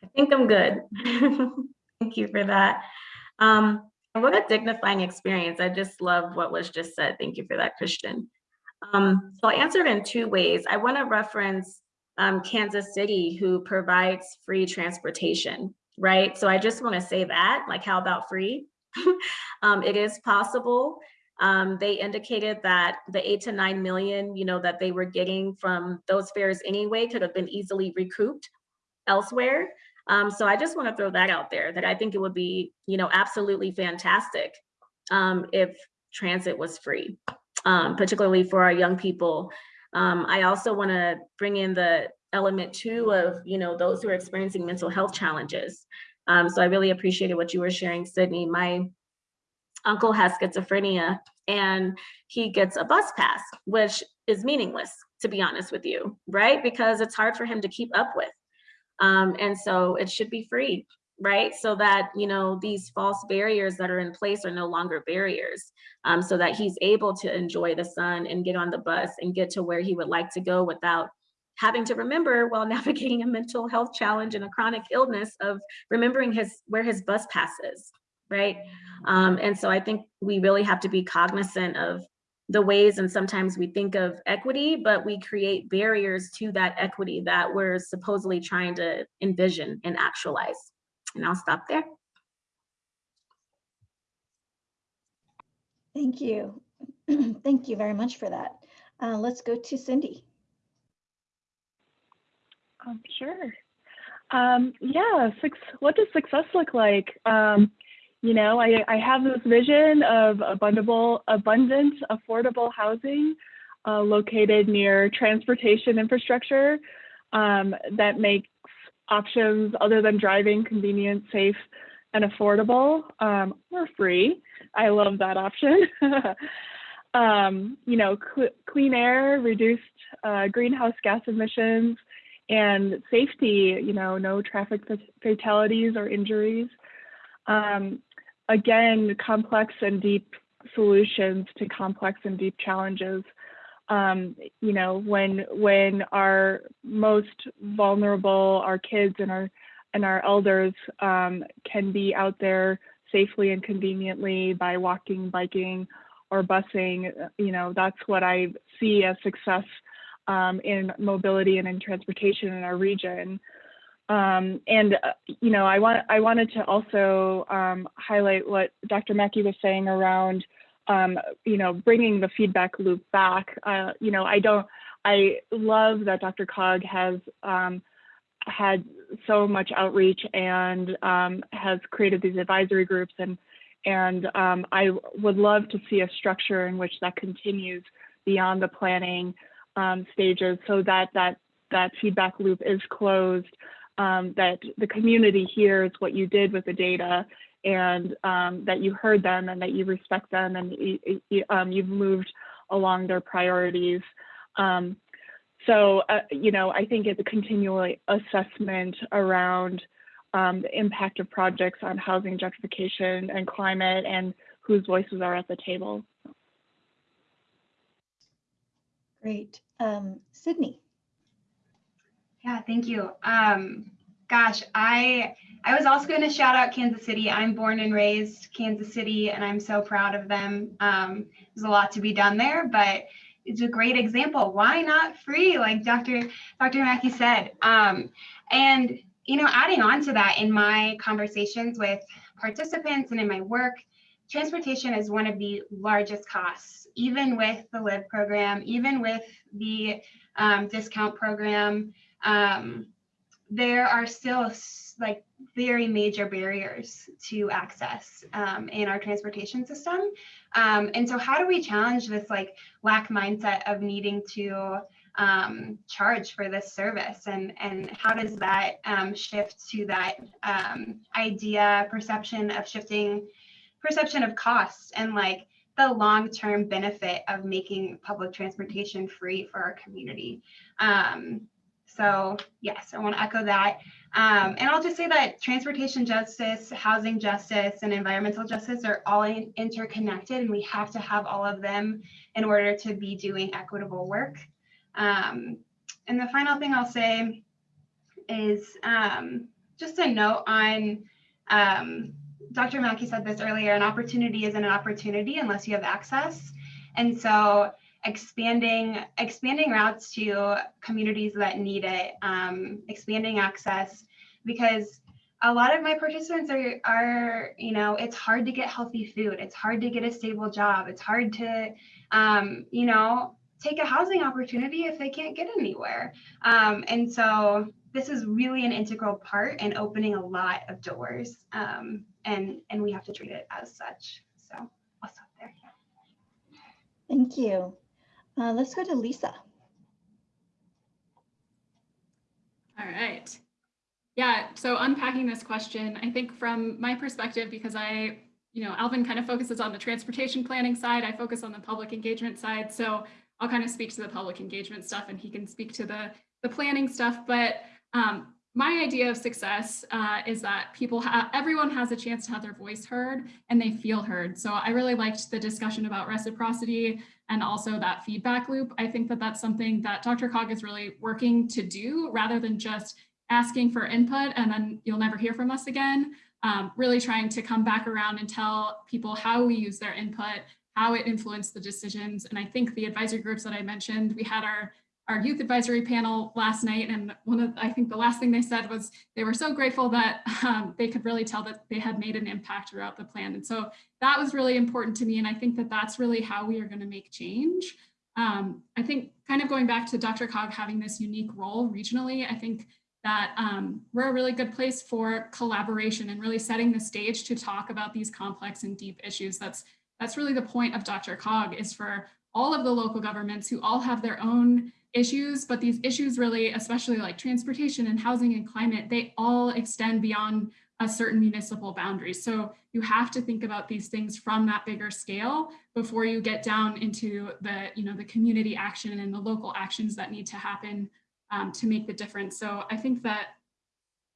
Speaker 4: I think I'm good. Thank you for that. Um, what a dignifying experience. I just love what was just said. Thank you for that, Christian. Um, so I'll answer it in two ways. I want to reference um, Kansas City, who provides free transportation, right? So I just want to say that, like, how about free? um, it is possible. Um, they indicated that the eight to nine million, you know, that they were getting from those fares anyway could have been easily recouped elsewhere. Um, so I just want to throw that out there that I think it would be, you know, absolutely fantastic um, if transit was free, um, particularly for our young people. Um, I also want to bring in the element too of, you know, those who are experiencing mental health challenges. Um, so I really appreciated what you were sharing, Sydney. My uncle has schizophrenia and he gets a bus pass, which is meaningless, to be honest with you, right? Because it's hard for him to keep up with. Um, and so it should be free, right? So that, you know, these false barriers that are in place are no longer barriers um, so that he's able to enjoy the sun and get on the bus and get to where he would like to go without having to remember while navigating a mental health challenge and a chronic illness of remembering his where his bus passes, right? Um, and so I think we really have to be cognizant of the ways and sometimes we think of equity, but we create barriers to that equity that we're supposedly trying to envision and actualize. And I'll stop there.
Speaker 2: Thank you. Thank you very much for that. Uh, let's go to Cindy.
Speaker 5: Um, sure. Um, yeah, six, what does success look like? Um, you know, I, I have this vision of abundable, abundant, affordable housing uh, located near transportation infrastructure um, that makes options other than driving convenient, safe, and affordable um, or free. I love that option. um, you know, cl clean air, reduced uh, greenhouse gas emissions, and safety, you know, no traffic fatalities or injuries. Um, again, complex and deep solutions to complex and deep challenges. Um, you know, when when our most vulnerable, our kids and our and our elders um, can be out there safely and conveniently by walking, biking, or busing, you know, that's what I see as success um, in mobility and in transportation in our region. Um, and uh, you know, I want I wanted to also um, highlight what Dr. Mackey was saying around, um, you know, bringing the feedback loop back. Uh, you know, I don't. I love that DRCOG has um, had so much outreach and um, has created these advisory groups and and um, I would love to see a structure in which that continues beyond the planning stages so that that that feedback loop is closed um, that the community hears what you did with the data and um, that you heard them and that you respect them and you, um, you've moved along their priorities. Um, so, uh, you know, I think it's a continual assessment around um, the impact of projects on housing gentrification and climate and whose voices are at the table.
Speaker 2: Great. Um, Sydney.
Speaker 6: Yeah, thank you. Um, gosh, I I was also going to shout out Kansas City. I'm born and raised Kansas City, and I'm so proud of them. Um, there's a lot to be done there, but it's a great example. Why not free, like Dr. Dr. Mackey said? Um, and you know, adding on to that, in my conversations with participants and in my work, transportation is one of the largest costs, even with the LIVE program, even with the um, discount program um, there are still like very major barriers to access um, in our transportation system. Um, and so how do we challenge this like lack mindset of needing to um, charge for this service and, and how does that um, shift to that um, idea, perception of shifting, perception of cost and like the long-term benefit of making public transportation free for our community. Um, so yes, I want to echo that. Um, and I'll just say that transportation justice, housing justice, and environmental justice are all in interconnected, and we have to have all of them in order to be doing equitable work. Um, and the final thing I'll say is um, just a note on um, Dr. Mackey said this earlier, an opportunity isn't an opportunity unless you have access. And so expanding expanding routes to communities that need it, um, expanding access, because a lot of my participants are are you know it's hard to get healthy food, it's hard to get a stable job, it's hard to um, you know take a housing opportunity if they can't get anywhere, um, and so this is really an integral part in opening a lot of doors, um, and and we have to treat it as such. So I'll stop there.
Speaker 2: Thank you. Uh, let's go to Lisa.
Speaker 7: All right. Yeah, so unpacking this question, I think from my perspective, because I, you know, Alvin kind of focuses on the transportation planning side, I focus on the public engagement side. So I'll kind of speak to the public engagement stuff and he can speak to the, the planning stuff. But um, my idea of success uh, is that people have, everyone has a chance to have their voice heard and they feel heard. So I really liked the discussion about reciprocity and also that feedback loop. I think that that's something that DRCOG is really working to do rather than just asking for input and then you'll never hear from us again. Um, really trying to come back around and tell people how we use their input, how it influenced the decisions. And I think the advisory groups that I mentioned, we had our our youth advisory panel last night and one of I think the last thing they said was they were so grateful that um, they could really tell that they had made an impact throughout the plan and so that was really important to me and I think that that's really how we are going to make change. Um, I think kind of going back to DRCOG having this unique role regionally, I think that um, we're a really good place for collaboration and really setting the stage to talk about these complex and deep issues. That's that's really the point of DRCOG is for all of the local governments who all have their own issues, but these issues really, especially like transportation and housing and climate, they all extend beyond a certain municipal boundary. So you have to think about these things from that bigger scale before you get down into the, you know, the community action and the local actions that need to happen um, to make the difference. So I think that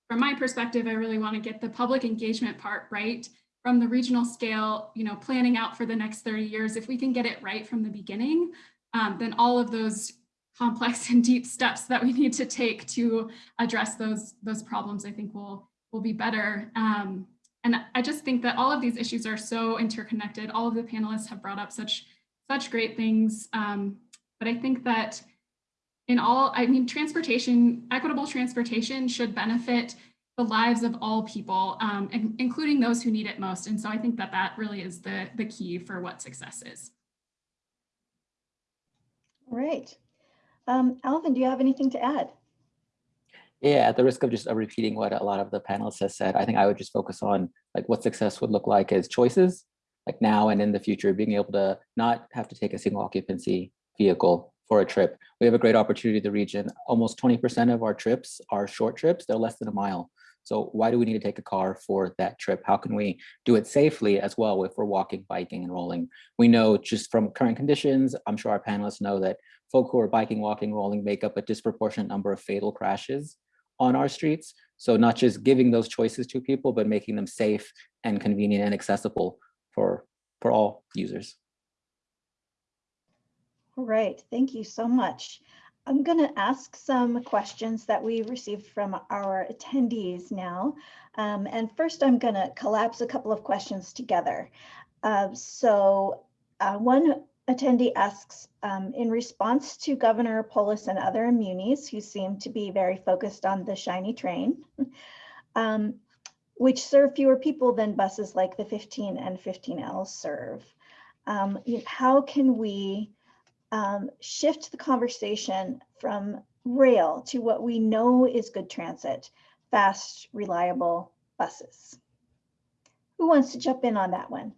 Speaker 7: from my perspective, I really want to get the public engagement part right from the regional scale, you know, planning out for the next 30 years. If we can get it right from the beginning, um, then all of those complex and deep steps that we need to take to address those, those problems, I think will, will be better. Um, and I just think that all of these issues are so interconnected. All of the panelists have brought up such, such great things. Um, but I think that in all, I mean, transportation, equitable transportation should benefit the lives of all people, um, including those who need it most. And so I think that that really is the, the key for what success is.
Speaker 2: All right. Um, Alvin, do you have anything to add?
Speaker 8: Yeah, at the risk of just repeating what a lot of the panelists have said, I think I would just focus on like what success would look like as choices, like now and in the future, being able to not have to take a single occupancy vehicle for a trip. We have a great opportunity the region. Almost 20% of our trips are short trips. They're less than a mile. So why do we need to take a car for that trip? How can we do it safely as well if we're walking, biking, and rolling? We know just from current conditions, I'm sure our panelists know that folk who are biking, walking, rolling make up a disproportionate number of fatal crashes on our streets. So not just giving those choices to people, but making them safe and convenient and accessible for, for all users.
Speaker 2: All right, thank you so much. I'm going to ask some questions that we received from our attendees now. Um, and first, I'm going to collapse a couple of questions together. Uh, so uh, one attendee asks, um, in response to Governor Polis and other immunities who seem to be very focused on the shiny train, um, which serve fewer people than buses like the 15 and 15L serve, um, how can we um, shift the conversation from rail to what we know is good transit, fast, reliable buses. Who wants to jump in on that one?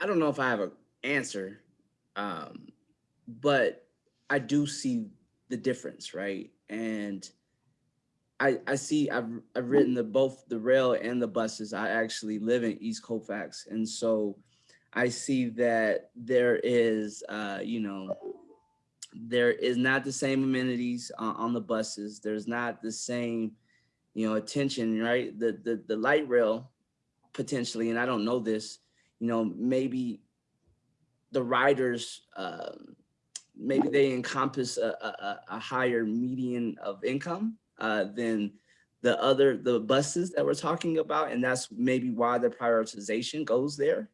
Speaker 3: I don't know if I have an answer, um, but I do see the difference, right? And I, I see I've, I've ridden the both the rail and the buses. I actually live in East Colfax. And so I see that there is, uh, you know, there is not the same amenities on, on the buses. There's not the same, you know, attention, right? The, the, the light rail potentially, and I don't know this, you know, maybe the riders, um, maybe they encompass a, a, a higher median of income uh, than the other, the buses that we're talking about. And that's maybe why the prioritization goes there.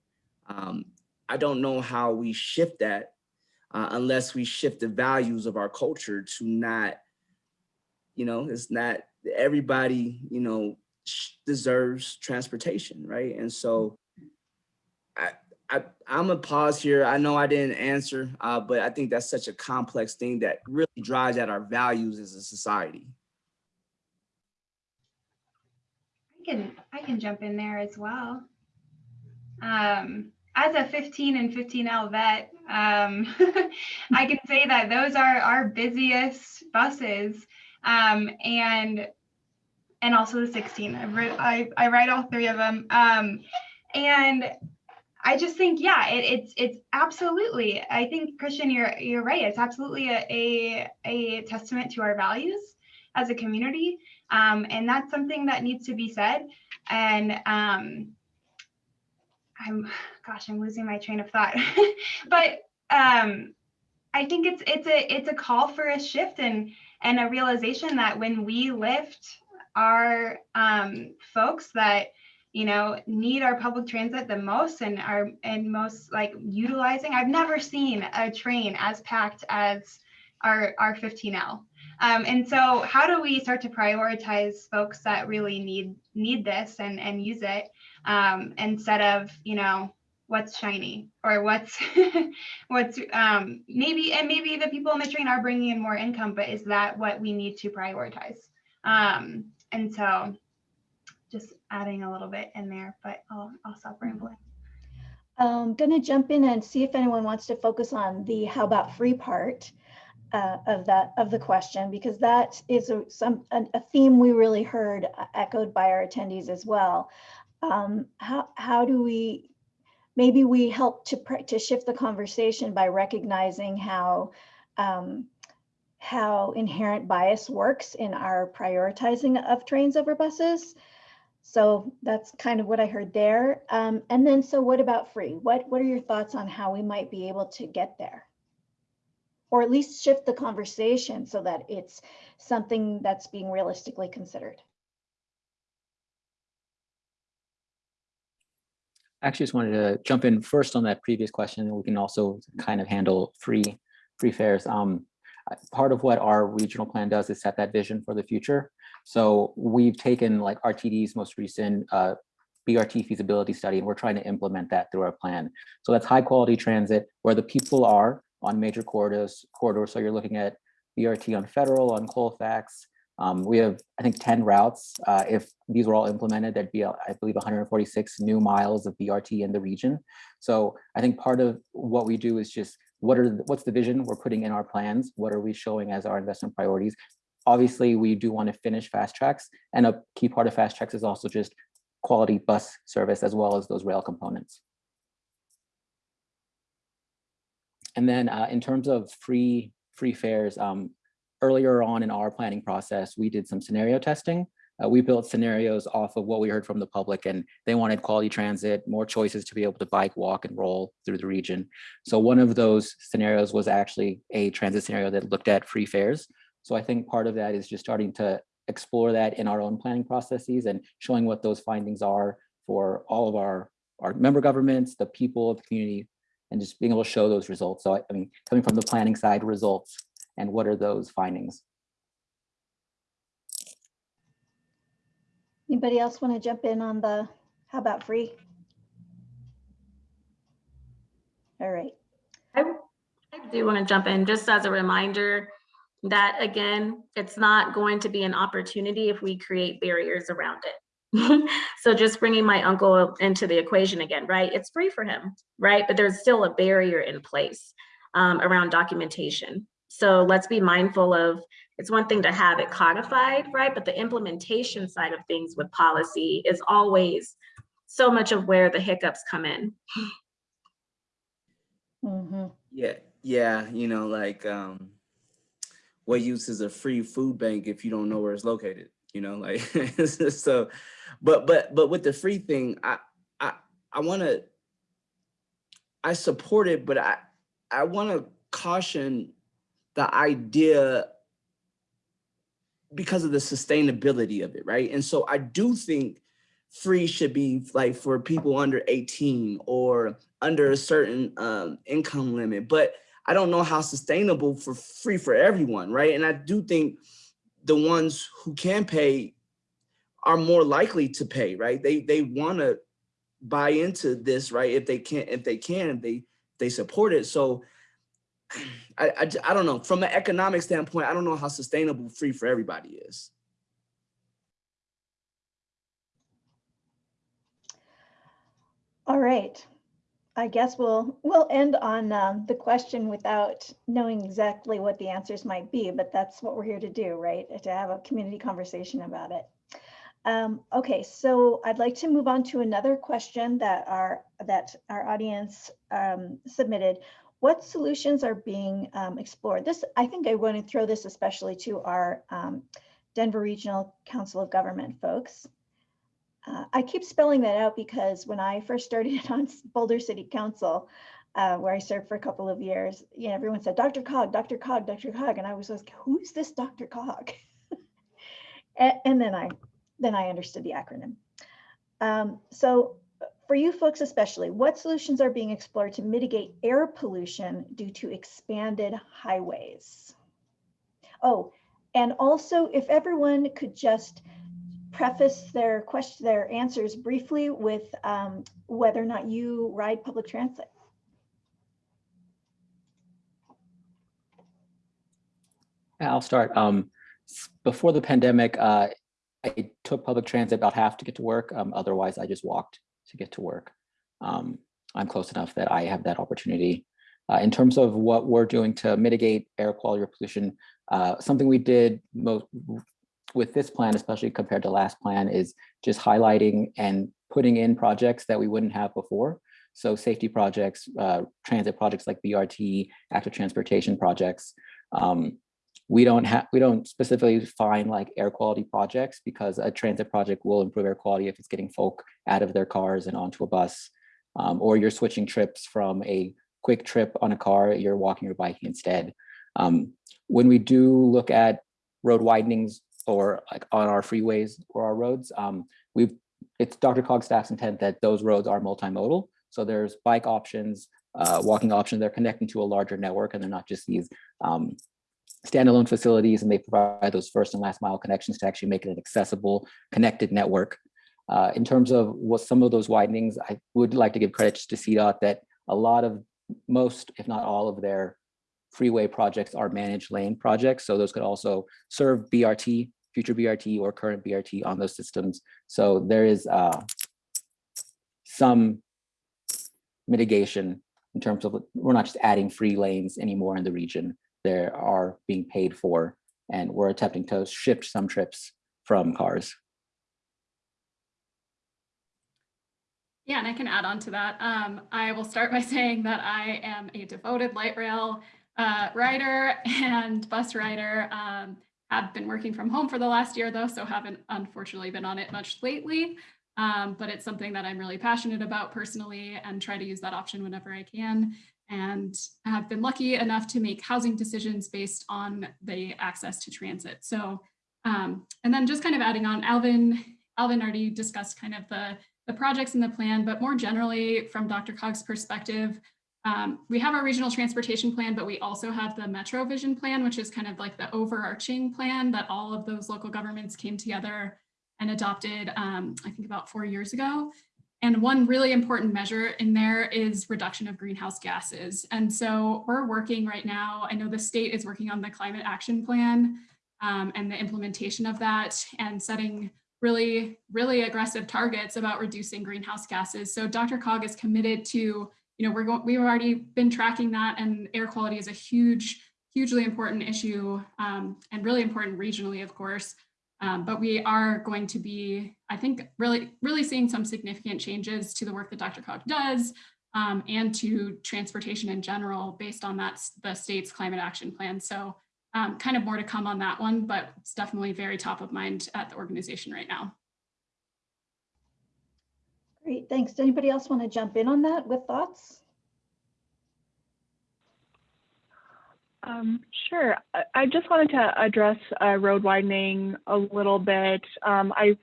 Speaker 3: Um, I don't know how we shift that uh, unless we shift the values of our culture to not, you know, it's not everybody, you know, deserves transportation, right? And so I, I'm a pause here. I know I didn't answer, uh, but I think that's such a complex thing that really drives at our values as a society.
Speaker 6: I can I can jump in there as well. Um, as a 15 and 15L vet, um, I can say that those are our busiest buses, um, and and also the 16. I, I, I ride all three of them, um, and I just think, yeah, it, it's it's absolutely. I think Christian, you're you're right. It's absolutely a a, a testament to our values as a community, um, and that's something that needs to be said. And um, I'm, gosh, I'm losing my train of thought. but um, I think it's it's a it's a call for a shift and and a realization that when we lift our um, folks that you know need our public transit the most and are and most like utilizing. I've never seen a train as packed as our our 15l um, and so how do we start to prioritize folks that really need need this and and use it um, instead of you know what's shiny or what's what's um, maybe and maybe the people in the train are bringing in more income but is that what we need to prioritize? Um, and so just adding a little bit in there, but I'll, I'll stop rambling.
Speaker 2: I'm going to jump in and see if anyone wants to focus on the how about free part uh, of that of the question, because that is a, some a, a theme we really heard uh, echoed by our attendees as well. Um, how, how do we, maybe we help to, to shift the conversation by recognizing how um, how inherent bias works in our prioritizing of trains over buses. So that's kind of what I heard there. Um, and then, so what about free? What, what are your thoughts on how we might be able to get there? Or at least shift the conversation so that it's something that's being realistically considered.
Speaker 8: I actually just wanted to jump in first on that previous question. We can also kind of handle free free fares. Um, part of what our regional plan does is set that vision for the future. So we've taken like RTD's most recent uh, BRT feasibility study, and we're trying to implement that through our plan. So that's high quality transit where the people are on major corridors. corridors. So you're looking at BRT on Federal, on Colfax. Um, we have, I think, 10 routes. Uh, if these were all implemented, there'd be, I believe, 146 new miles of BRT in the region. So I think part of what we do is just what are the, what's the vision we're putting in our plans? What are we showing as our investment priorities? Obviously, we do want to finish FasTracks. and a key part of FasTracks is also just quality bus service as well as those rail components. And then uh, in terms of free free fares, um, earlier on in our planning process, we did some scenario testing. Uh, we built scenarios off of what we heard from the public and they wanted quality transit, more choices to be able to bike, walk and roll through the region. So one of those scenarios was actually a transit scenario that looked at free fares. So I think part of that is just starting to explore that in our own planning processes and showing what those findings are for all of our, our member governments, the people of the community, and just being able to show those results. So I, I mean, coming from the planning side results and what are those findings?
Speaker 2: Anybody else want to jump in on the, how about free? All right.
Speaker 4: I, I do want to jump in just as a reminder that again, it's not going to be an opportunity if we create barriers around it. so just bringing my uncle into the equation again, right? It's free for him, right? But there's still a barrier in place um, around documentation. So let's be mindful of, it's one thing to have it codified, right? But the implementation side of things with policy is always so much of where the hiccups come in.
Speaker 2: Mm -hmm.
Speaker 3: Yeah, yeah, you know, like um, what use is a free food bank if you don't know where it's located? You know, like so. But but but with the free thing, I I I want to. I support it, but I I want to caution the idea because of the sustainability of it, right? And so I do think free should be like for people under 18 or under a certain um, income limit, but I don't know how sustainable for free for everyone, right? And I do think the ones who can pay are more likely to pay, right? They they want to buy into this, right? If they can, if they can, they they support it. So I, I, I don't know. From an economic standpoint, I don't know how sustainable free for everybody is.
Speaker 2: All right. I guess we'll we'll end on um, the question without knowing exactly what the answers might be, but that's what we're here to do, right? To have a community conversation about it. Um, okay, so I'd like to move on to another question that our that our audience um, submitted. What solutions are being um, explored? This, I think I want to throw this especially to our um, Denver Regional Council of Government folks. Uh, I keep spelling that out because when I first started on Boulder City Council, uh, where I served for a couple of years, you know, everyone said, DRCOG, Dr. Cog, DRCOG. And I was like, who's this DRCOG? and, and, then I then I understood the acronym. Um, so for you folks especially, what solutions are being explored to mitigate air pollution due to expanded highways? Oh, and also if everyone could just preface their question, their answers briefly with um, whether or not you ride public transit.
Speaker 8: I'll start. Um, before the pandemic, uh, I took public transit about half to get to work. Um, otherwise, I just walked to get to work. Um, I'm close enough that I have that opportunity. Uh, in terms of what we're doing to mitigate air quality or pollution, uh, something we did most with this plan, especially compared to last plan, is just highlighting and putting in projects that we wouldn't have before. So safety projects, uh, transit projects like BRT, active transportation projects. Um, we don't have we don't specifically find like air quality projects because a transit project will improve air quality if it's getting folk out of their cars and onto a bus um, or you're switching trips from a quick trip on a car you're walking or biking instead um, when we do look at road widenings or like on our freeways or our roads um, we've it's DRCOG staff's intent that those roads are multimodal so there's bike options uh, walking options they're connecting to a larger network and they're not just these um, standalone facilities and they provide those first and last mile connections to actually make it an accessible, connected network. Uh, in terms of what some of those widenings, I would like to give credit to CDOT that a lot of most, if not all of their freeway projects are managed lane projects. So those could also serve BRT, future BRT or current BRT on those systems. So there is uh, some mitigation in terms of we're not just adding free lanes anymore in the region they are being paid for, and we're attempting to shift some trips from cars.
Speaker 7: Yeah, and I can add on to that. Um, I will start by saying that I am a devoted light rail uh, rider and bus rider. Um, have been working from home for the last year though, so haven't unfortunately been on it much lately. Um, but it's something that I'm really passionate about personally and try to use that option whenever I can and have been lucky enough to make housing decisions based on the access to transit. So, um, and then just kind of adding on, Alvin, Alvin already discussed kind of the, the projects in the plan, but more generally from DRCOG's perspective, um, we have our regional transportation plan, but we also have the Metro Vision plan, which is kind of like the overarching plan that all of those local governments came together and adopted, um, I think about four years ago. And one really important measure in there is reduction of greenhouse gases. And so we're working right now, I know the state is working on the climate action plan um, and the implementation of that and setting really, really aggressive targets about reducing greenhouse gases. So DRCOG is committed to, you know, we're going, we've already been tracking that and air quality is a huge, hugely important issue um, and really important regionally, of course. Um, but we are going to be, I think, really, really seeing some significant changes to the work that DRCOG does um, and to transportation in general based on that the state's climate action plan. So um, kind of more to come on that one, but it's definitely very top of mind at the organization right now.
Speaker 2: Great, thanks. Does anybody else want to jump in on that with thoughts?
Speaker 5: Um, sure. I, just wanted to address uh, road widening a little bit. Um, I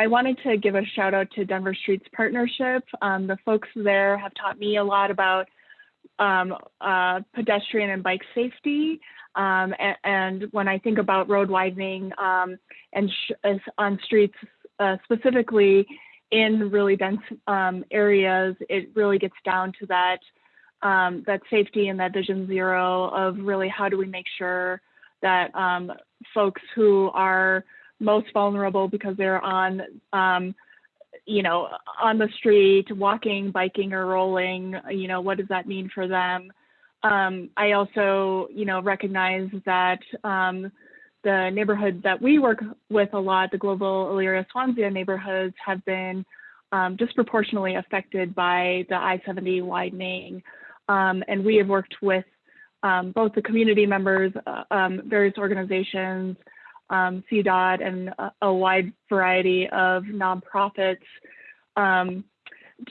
Speaker 5: I wanted to give a shout out to Denver Streets Partnership. Um, the folks there have taught me a lot about um, uh, pedestrian and bike safety. Um, and, and, when I think about road widening um, and on streets uh, specifically in really dense areas, it really gets down to that um, that safety and that vision zero of really how do we make sure that um, folks who are most vulnerable because they're on, um, you know, on the street, walking, biking, or rolling, you know, what does that mean for them? Um, I also, you know, recognize that um, the neighborhoods that we work with a lot, the Globeville Elyria Swansea neighborhoods have been um, disproportionately affected by the I-70 widening. Um, and we have worked with um, both the community members, uh, um, various organizations, um, CDOT, and a, a, wide variety of nonprofits um,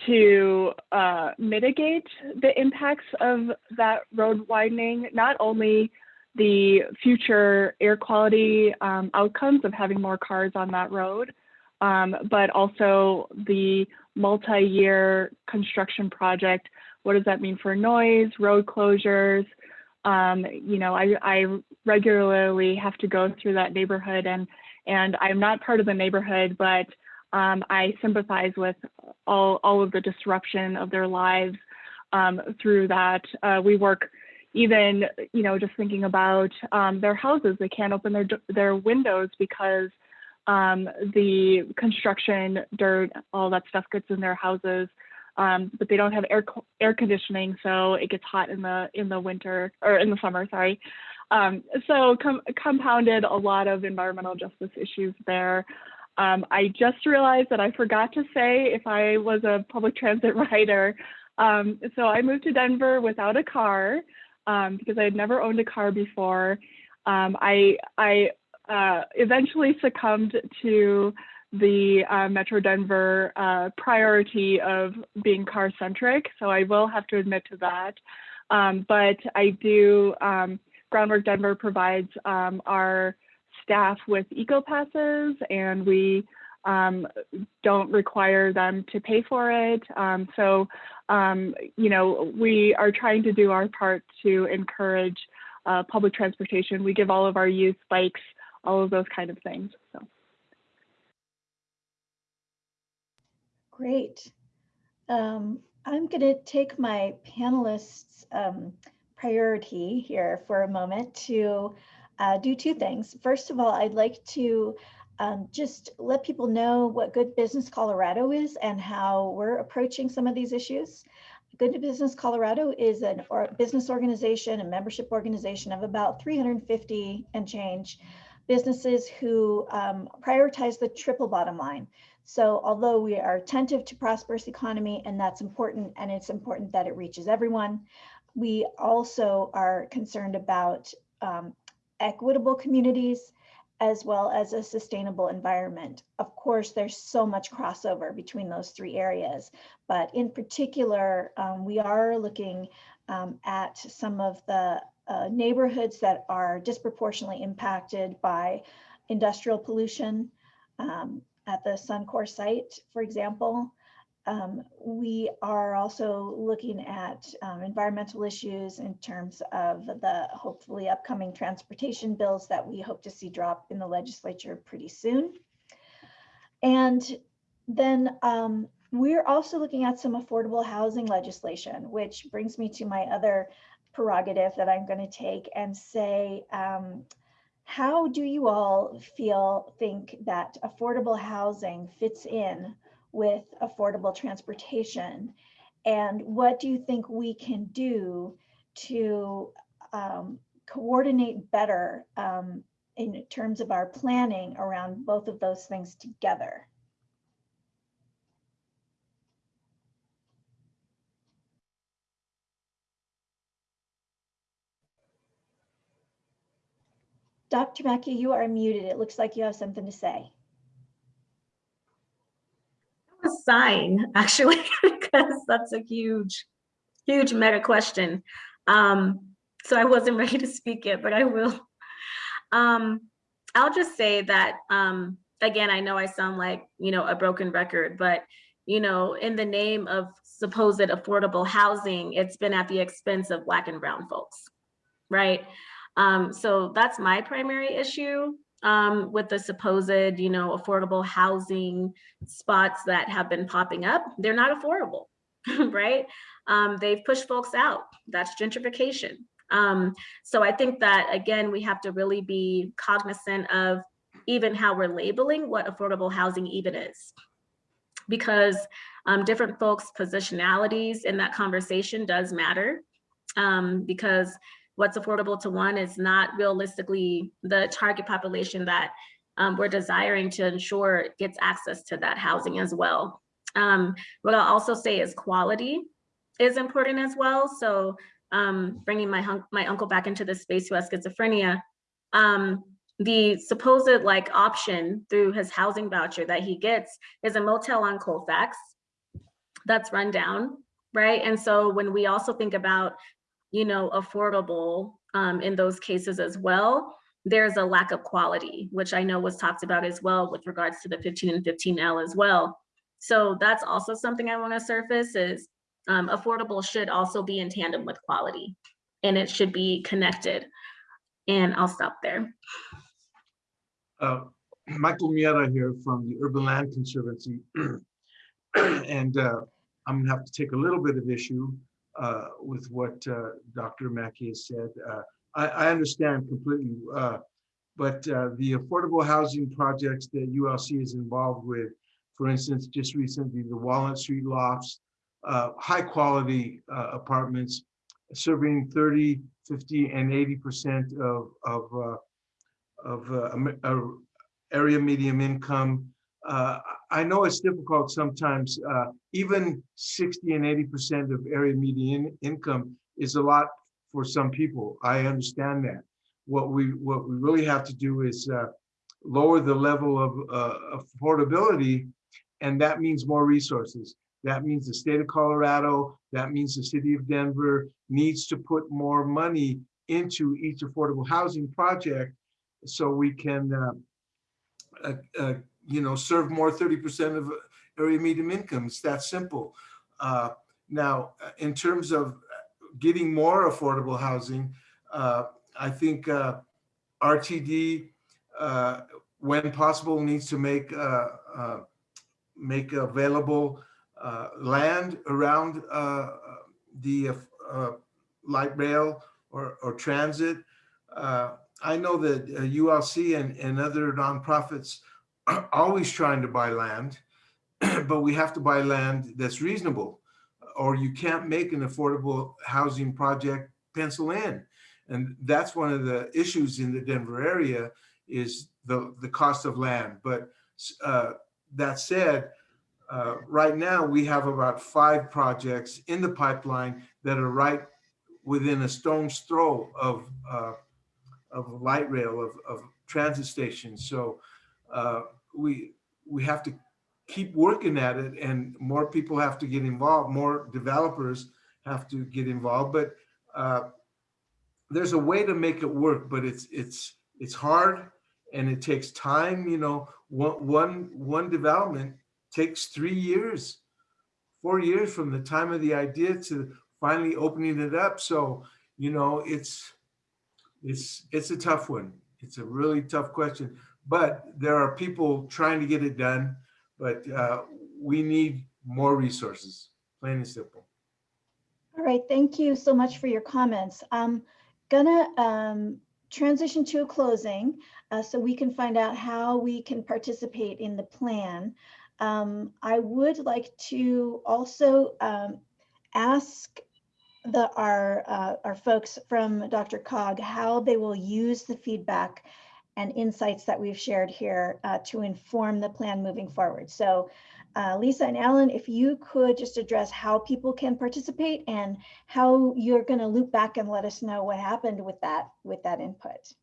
Speaker 5: to uh, mitigate the impacts of that road widening, not only the future air quality um, outcomes of having more cars on that road, um, but also the multi-year construction project. What does that mean for noise, road closures? Um, you know, I, I regularly have to go through that neighborhood and, and I'm not part of the neighborhood, but um, I sympathize with all, all of the disruption of their lives um, through that. Uh, we work even, you know, just thinking about um, their houses, they can't open their, their windows because um, the construction, dirt, all that stuff gets in their houses. Um, but they don't have air air conditioning, so it gets hot in the in the winter or in the summer. Sorry. Um, so com compounded a lot of environmental justice issues there. Um, I just realized that I forgot to say if I was a public transit rider. Um, so I moved to Denver without a car um, because I had never owned a car before. Um, I, I uh, eventually succumbed to the uh, Metro Denver uh, priority of being car centric. So I will have to admit to that. Um, but I do, um, Groundwork Denver provides um, our staff with eco passes and we um, don't require them to pay for it. Um, so, um, you know, we are trying to do our part to encourage uh, public transportation. We give all of our youth bikes, all of those kind of things. So.
Speaker 2: Great. Um, I'm going to take my panelists' um, priority here for a moment to uh, do two things. First of all, I'd like to um, just let people know what Good Business Colorado is and how we're approaching some of these issues. Good Business Colorado is a or business organization, a membership organization of about 350 and change businesses who um, prioritize the triple bottom line. So although we are attentive to prosperous economy and that's important and it's important that it reaches everyone, we also are concerned about um, equitable communities as well as a sustainable environment. Of course, there's so much crossover between those three areas, but in particular, um, we are looking um, at some of the uh, neighborhoods that are disproportionately impacted by industrial pollution um, at the Suncor site, for example. Um, we are also looking at um, environmental issues in terms of the hopefully upcoming transportation bills that we hope to see drop in the legislature pretty soon. And then um, we're also looking at some affordable housing legislation, which brings me to my other prerogative that I'm going to take and say, um, how do you all feel, think that affordable housing fits in with affordable transportation? And what do you think we can do to um, coordinate better um, in terms of our planning around both of those things together? Dr. Mackey, you are muted. It looks like you have something to say
Speaker 4: sign actually, because that's a huge, huge meta question. Um, so I wasn't ready to speak it, but I will. Um, I'll just say that, um, again, I know I sound like, you know, a broken record, but, you know, in the name of supposed affordable housing, it's been at the expense of Black and Brown folks, right? Um, so that's my primary issue um, with the supposed, you know, affordable housing spots that have been popping up, they're not affordable, right? Um, they've pushed folks out. That's gentrification. Um, so I think that, again, we have to really be cognizant of even how we're labeling what affordable housing even is. Because um, different folks' positionalities in that conversation does matter. Um, because what's affordable to one is not realistically the target population that um, we're desiring to ensure gets access to that housing as well. Um, what I'll also say is quality is important as well. So um, bringing my, my uncle back into the space who has schizophrenia, um, the supposed like option through his housing voucher that he gets is a motel on Colfax that's run down, right? And so when we also think about, you know, affordable um, in those cases as well, there's a lack of quality, which I know was talked about as well with regards to the 15 and 15L as well. So that's also something I want to surface is um, affordable should also be in tandem with quality and it should be connected. And I'll stop there.
Speaker 9: Uh, Michael Miera here from the Urban Land Conservancy. and uh, I'm gonna have to take a little bit of issue with what uh, Dr. Mackey has said. Uh, I, I, understand completely, uh, but the affordable housing projects that ULC is involved with, for instance, just recently, the Walnut Street lofts, high quality apartments, serving 30, 50, and 80% of, of of uh, uh, area medium income. Uh, I know it's difficult sometimes, uh, even 60 and 80% of area median income is a lot for some people. I understand that. What we what we really have to do is uh, lower the level of uh, affordability, and that means more resources. That means the state of Colorado, that means the city of Denver needs to put more money into each affordable housing project so we can, uh, uh, you know, serve more 30% of area medium income. It's that simple. Uh, now, in terms of getting more affordable housing, uh, I think uh, RTD, when possible, needs to make make available land around the light rail or, or transit. Uh, I know that uh, ULC and, and other nonprofits always trying to buy land, but we have to buy land that's reasonable or you can't make an affordable housing project pencil in. And that's one of the issues in the Denver area is the, the cost of land. But uh, that said, uh, right now we have about five projects in the pipeline that are right within a stone's throw of uh, of light rail, of, of transit stations. So uh, we, we have to keep working at it and more people have to get involved, more developers have to get involved, but uh, there's a way to make it work, but it's, it's, it's hard and it takes time. You know, one, one, one development takes three years, four years from the time of the idea to finally opening it up. So, you know, it's, it's it's a tough one. It's a really tough question, but there are people trying to get it done, but uh, we need more resources, plain and simple.
Speaker 2: All right, thank you so much for your comments. I'm gonna um, transition to a closing uh, so we can find out how we can participate in the plan. Um, I would like to also um, ask the our uh, our folks from DRCOG how they will use the feedback and insights that we've shared here uh, to inform the plan moving forward. So uh, Lisa and Alan, if you could just address how people can participate and how you're going to loop back and let us know what happened with that with that input.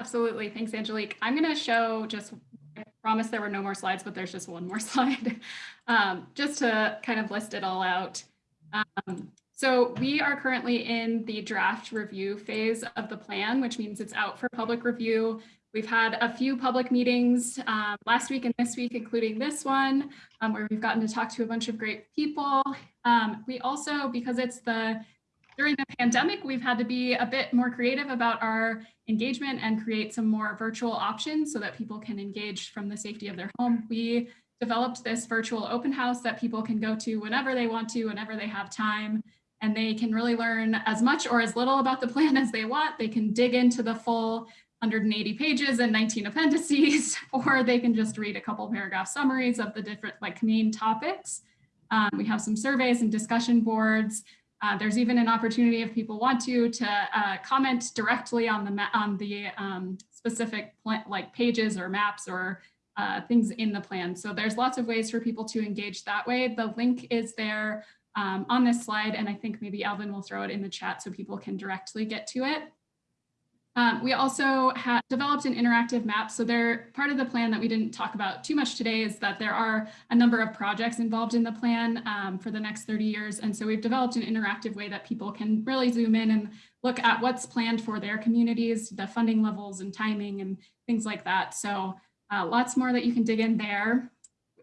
Speaker 7: Absolutely. Thanks, Angelique. I'm going to show just, I promise there were no more slides, but there's just one more slide, um, just to kind of list it all out. Um, so we are currently in the draft review phase of the plan, which means it's out for public review. We've had a few public meetings um, last week and this week, including this one, um, where we've gotten to talk to a bunch of great people. Um, we also, because it's the during the pandemic, we've had to be a bit more creative about our engagement and create some more virtual options so that people can engage from the safety of their home. We developed this virtual open house that people can go to whenever they want to, whenever they have time and they can really learn as much or as little about the plan as they want. They can dig into the full 180 pages and 19 appendices, or they can just read a couple paragraph summaries of the different like main topics. Um, we have some surveys and discussion boards. Uh, there's even an opportunity if people want to, to uh, comment directly on the, on the um, specific like pages or maps or uh, things in the plan. So there's lots of ways for people to engage that way. The link is there um, on this slide, and I think maybe Alvin will throw it in the chat so people can directly get to it. Um, we also have developed an interactive map. So there, part of the plan that we didn't talk about too much today is that there are a number of projects involved in the plan um, for the next 30 years. And so we've developed an interactive way that people can really zoom in and look at what's planned for their communities, the funding levels and timing and things like that. So uh, lots more that you can dig in there.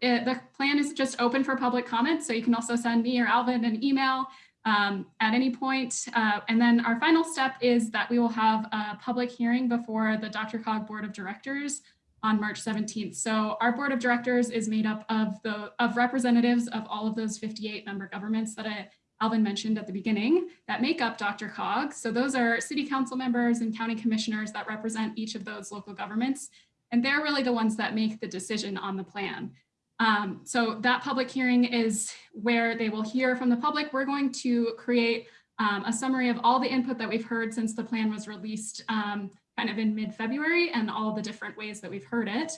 Speaker 7: It- the plan is just open for public comment. So you can also send me or Alvin an email um, at any point. Uh, and then our final step is that we will have a public hearing before the DRCOG Board of Directors on March 17th. So our Board of Directors is made up of the of representatives of all of those 58 member governments that I, Alvin mentioned at the beginning that make up DRCOG. So those are city council members and county commissioners that represent each of those local governments. And they're really the ones that make the decision on the plan. Um, so that public hearing is where they will hear from the public. We're going to create um, a summary of all the input that we've heard since the plan was released um, kind of in mid-February and all the different ways that we've heard it.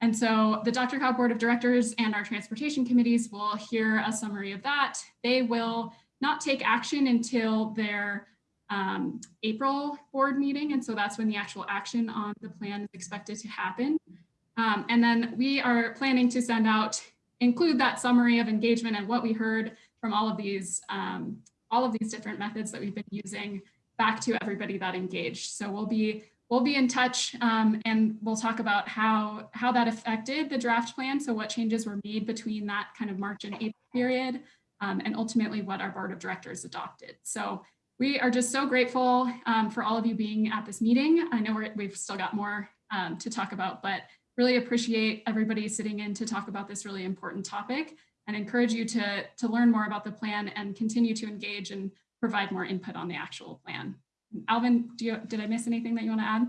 Speaker 7: And so the DRCOG Board of Directors and our transportation committees will hear a summary of that. They will not take action until their um, April board meeting. And so that's when the actual action on the plan is expected to happen. Um, and then we are planning to send out, include that summary of engagement and what we heard from all of these, um, all of these different methods that we've been using back to everybody that engaged. So we'll be we'll be in touch um, and we'll talk about how how that affected the draft plan. So what changes were made between that kind of March and April period, um, and ultimately what our board of directors adopted. So we are just so grateful um, for all of you being at this meeting. I know we're, we've still got more um, to talk about, but really appreciate everybody sitting in to talk about this really important topic and encourage you to, to learn more about the plan and continue to engage and provide more input on the actual plan. Alvin, you, did I miss anything that you want to add?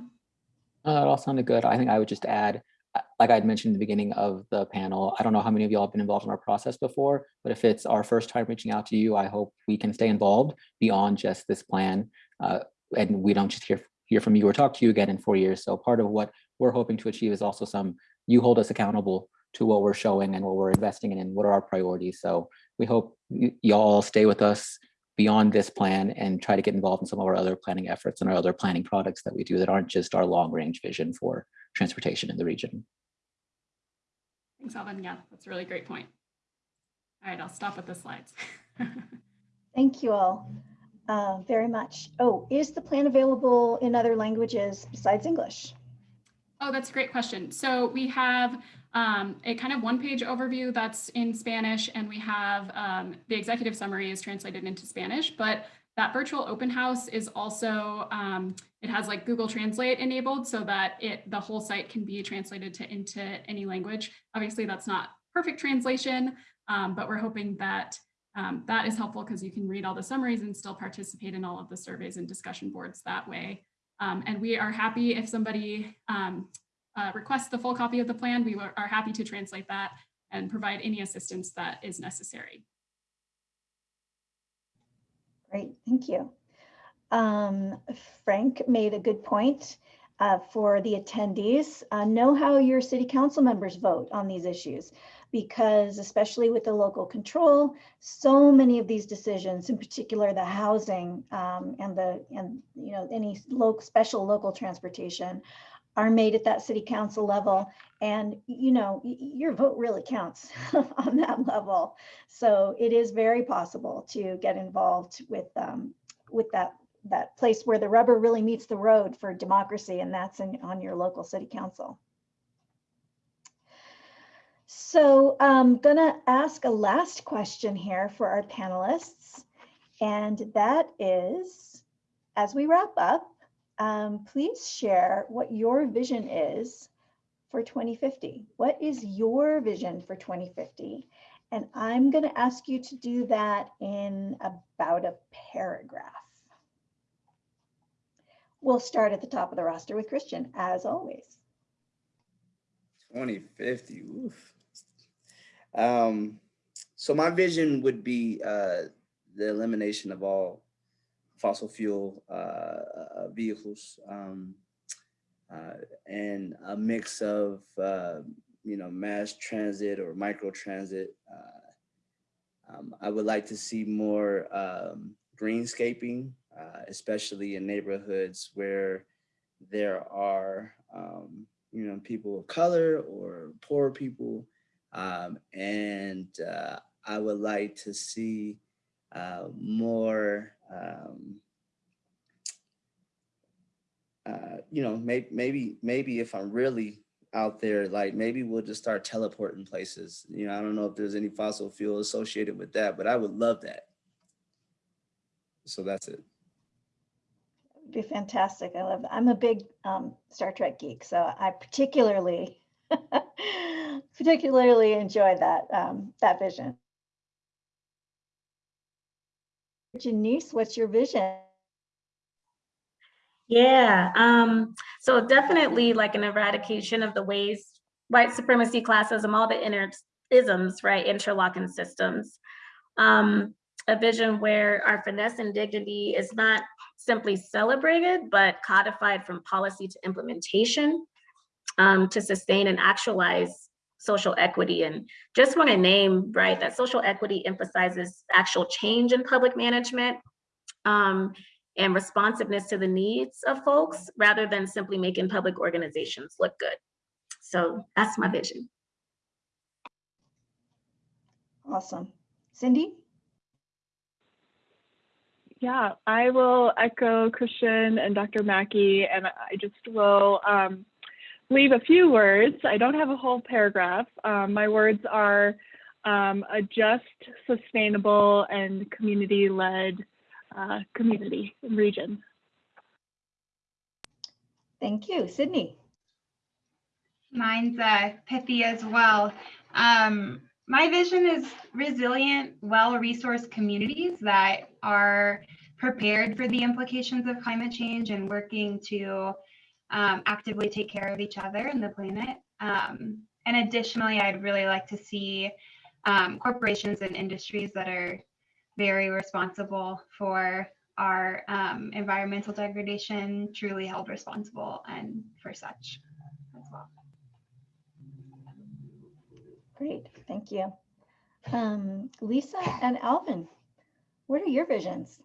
Speaker 8: That all sounded good. I think I would just add, uh, like I'd mentioned in the beginning of the panel, I don't know how many of y'all have been involved in our process before, but if it's our first time reaching out to you, I hope we can stay involved beyond just this plan. Uh, and we don't just hear, hear from you or talk to you again in four years. So part of what we're hoping to achieve is also some, you hold us accountable to what we're showing and what we're investing in and what are our priorities. So we hope y'all stay with us beyond this plan and try to get involved in some of our other planning efforts and our other planning products that we do that aren't just our long range vision for transportation in the region.
Speaker 7: Thanks, Alvin. Yeah, that's a really great point. All right, I'll stop with the slides.
Speaker 2: Thank you all uh, very much. Oh, is the plan available in other languages besides English?
Speaker 7: Oh, that's a great question. So we have um, a kind of one page overview that's in Spanish and we have um, the executive summary is translated into Spanish, but that virtual open house is also, um, it has like Google Translate enabled so that it the whole site can be translated to into any language. Obviously that's not perfect translation, um, but we're hoping that um, that is helpful because you can read all the summaries and still participate in all of the surveys and discussion boards that way. Um, and we are happy if somebody um, uh, requests the full copy of the plan, we are happy to translate that and provide any assistance that is necessary.
Speaker 2: Great, thank you. Um, Frank made a good point uh, for the attendees. Uh, know how your city council members vote on these issues because especially with the local control, so many of these decisions, in particular the housing um, and the and you know any local special local transportation, are made at that city council level, and you know your vote really counts on that level. So it is very possible to get involved with um, with that that place where the rubber really meets the road for democracy, and that's in, on your local city council. So I'm gonna ask a last question here for our panelists. And that is, as we wrap up, um, please share what your vision is for 2050. What is your vision for 2050? And I'm gonna ask you to do that in about a paragraph. We'll start at the top of the roster with Christian, as always.
Speaker 3: 2050. Oof. Um, so my vision would be uh, the elimination of all fossil fuel uh, uh, vehicles um, uh, and a mix of uh, you know mass transit or micro transit. Uh, um, I would like to see more um, greenscaping, uh, especially in neighborhoods where there are um, you know people of color or poor people, um, and uh, I would like to see uh, more. Um, uh, you know, maybe maybe maybe if I'm really out there, like maybe we'll just start teleporting places. You know, I don't know if there's any fossil fuel associated with that, but I would love that. So that's it.
Speaker 2: Would be fantastic. I love that. I'm a big um, Star Trek geek, so I particularly particularly enjoy that um, that vision. Janiece, what's your vision?
Speaker 4: Yeah, um, so definitely like an eradication of the ways white supremacy, classism, all the inner isms, right, interlocking systems. Um, a vision where our finesse and dignity is not simply celebrated, but codified from policy to implementation um, to sustain and actualize social equity. And just want to name, right, that social equity emphasizes actual change in public management um, and responsiveness to the needs of folks rather than simply making public organizations look good. So that's my vision.
Speaker 2: Awesome. Cindy?
Speaker 5: Yeah, I will echo Christian and Dr. Mackey, and I just will um, leave a few words. I don't have a whole paragraph. Um, my words are um, a just, sustainable, and community-led uh, community and region.
Speaker 2: Thank you. Sydney?
Speaker 6: Mine's uh, pithy as well. Um, my vision is resilient, well-resourced communities that are prepared for the implications of climate change and working to um, actively take care of each other and the planet. Um, and additionally, I'd really like to see um, corporations and industries that are very responsible for our um, environmental degradation truly held responsible and for such as well.
Speaker 2: Great, thank you. Um, Lisa and Alvin, what are your visions?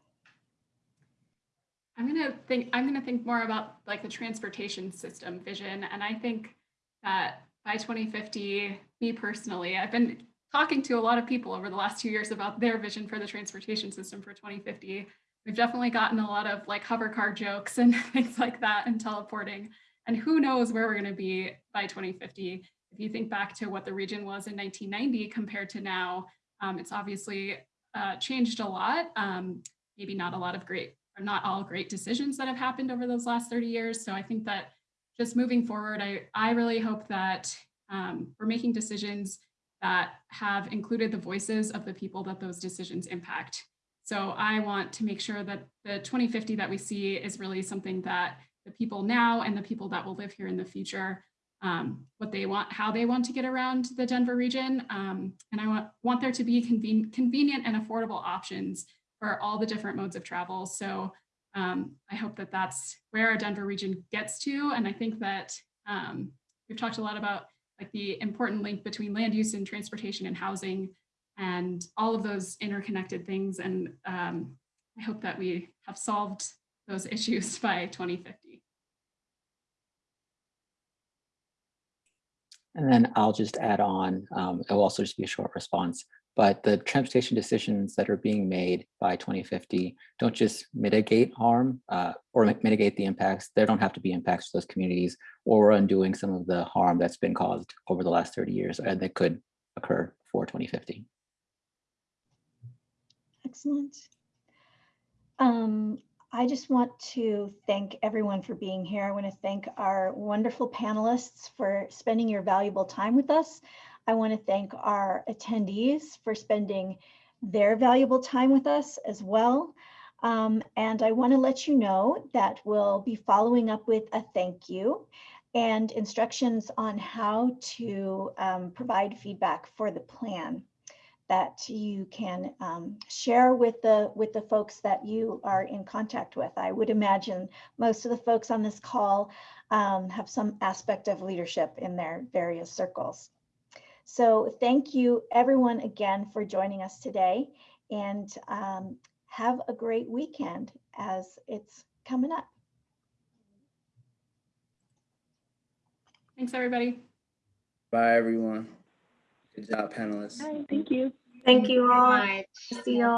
Speaker 7: I'm gonna think I'm gonna think more about like the transportation system vision. And I think that by 2050, me personally, I've been talking to a lot of people over the last two years about their vision for the transportation system for 2050. We've definitely gotten a lot of like hover car jokes and things like that and teleporting. And who knows where we're going to be by 2050. If you think back to what the region was in 1990 compared to now, um, it's obviously uh, changed a lot. Um, maybe not a lot of great, or not all great decisions that have happened over those last 30 years. So I think that just moving forward, I, I really hope that um, we're making decisions that have included the voices of the people that those decisions impact. So I want to make sure that the 2050 that we see is really something that the people now and the people that will live here in the future, um, what they want, how they want to get around the Denver region. Um, and I want, want there to be conven convenient and affordable options for all the different modes of travel. So um, I hope that that's where our Denver region gets to. And I think that um, we've talked a lot about like the important link between land use and transportation and housing and all of those interconnected things. And um, I hope that we have solved those issues by 2050.
Speaker 8: And then I'll just add on, um, it will also just be a short response, but the transportation decisions that are being made by 2050 don't just mitigate harm uh, or mitigate the impacts. There don't have to be impacts to those communities or undoing some of the harm that's been caused over the last 30 years and that could occur for 2050.
Speaker 2: Excellent. Um, I just want to thank everyone for being here. I want to thank our wonderful panelists for spending your valuable time with us. I want to thank our attendees for spending their valuable time with us as well. Um, and I want to let you know that we'll be following up with a thank you and instructions on how to um, provide feedback for the plan that you can um, share with the with the folks that you are in contact with. I would imagine most of the folks on this call um, have some aspect of leadership in their various circles. So thank you everyone again for joining us today and um, have a great weekend as it's coming up.
Speaker 7: Thanks, everybody.
Speaker 3: Bye, everyone. Good job, panelists.
Speaker 5: Hi, thank you.
Speaker 4: Thank you all.
Speaker 6: Much.
Speaker 4: See y'all.